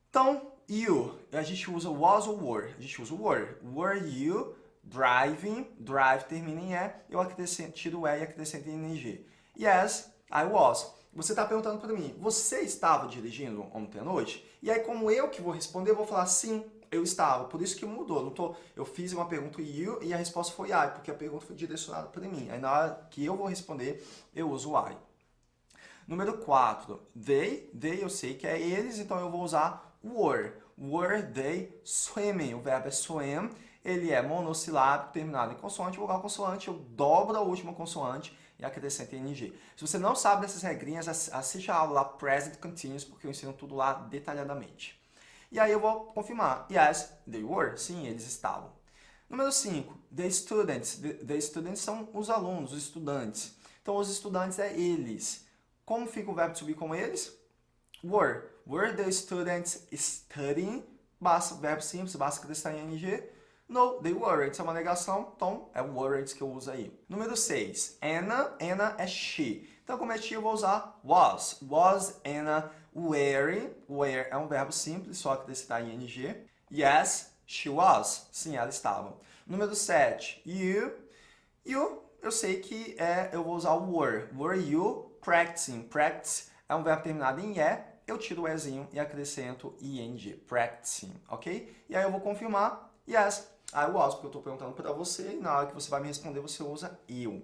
Então, you, a gente usa was ou were. A gente usa were. Were you driving? Drive termina em E, eu acrescento, tiro o E e acrescento ing. Yes, I was. Você está perguntando para mim, você estava dirigindo ontem à noite? E aí, como eu que vou responder, eu vou falar sim, eu estava. Por isso que mudou. Não tô, eu fiz uma pergunta you e a resposta foi I, porque a pergunta foi direcionada para mim. Aí na hora que eu vou responder, eu uso I. Número 4. They, they eu sei que é eles, então eu vou usar were. Were they swimming? O verbo é swim. Ele é monossilábico, terminado em consoante. Vogal consoante, eu dobro a última consoante e acrescento ing. Se você não sabe dessas regrinhas, assiste a aula lá Present Continuous, porque eu ensino tudo lá detalhadamente. E aí eu vou confirmar. Yes, they were. Sim, eles estavam. Número 5. The students. The, the, students são os alunos, os estudantes. Então, os estudantes é eles. Como fica o verbo to be com eles? Were. Were the students studying? Basta, verbo simples, basta acrescentar em ing. No, they weren't. É uma negação, então é weren't que eu uso aí. Número 6. Anna. Anna é she. Então, como é she, eu vou usar was. Was Anna wearing. Wear é um verbo simples, só que está em ing. Yes, she was. Sim, ela estava. Número 7. You. You, eu sei que é, eu vou usar o were. Were you practicing? Practice é um verbo terminado em e. Eu tiro o ezinho e acrescento ing. Practicing, ok? E aí eu vou confirmar. Yes, I was, porque eu estou perguntando para você e na hora que você vai me responder, você usa eu.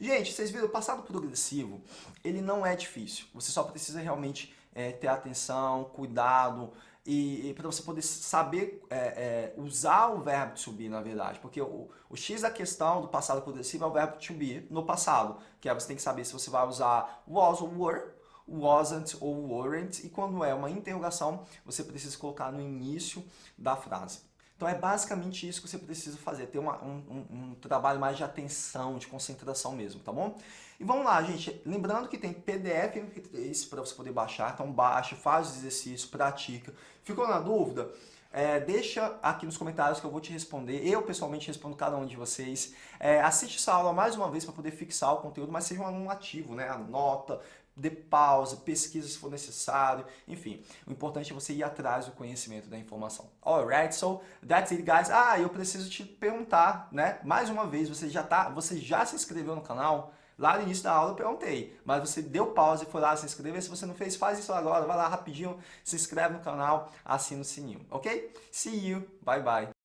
Gente, vocês viram, o passado progressivo, ele não é difícil. Você só precisa realmente é, ter atenção, cuidado, e, e para você poder saber é, é, usar o verbo to be, na verdade, porque o, o X da questão do passado progressivo é o verbo to be no passado, que é você tem que saber se você vai usar was ou were, wasn't ou weren't, e quando é uma interrogação, você precisa colocar no início da frase. Então é basicamente isso que você precisa fazer, ter uma, um, um, trabalho mais de atenção, de concentração mesmo, tá bom? E vamos lá, gente, lembrando que tem PDF MP3 para você poder baixar, então baixa, faz o exercício, pratica. Ficou na dúvida? É, deixa aqui nos comentários que eu vou te responder. Eu, pessoalmente, respondo cada um de vocês. É, assiste essa aula mais uma vez para poder fixar o conteúdo, mas seja um aluno ativo, né? Anota, dê pausa, pesquisa se for necessário, enfim. O importante é você ir atrás do conhecimento da informação. Alright, so that's it, guys. Ah, eu preciso te perguntar, né? Mais uma vez, você já tá, você já se inscreveu no canal? Lá no início da aula eu perguntei, mas você deu pausa e foi lá se inscrever. Se você não fez, faz isso agora. Vai lá rapidinho, se inscreve no canal, assina o sininho, ok? See you, bye bye.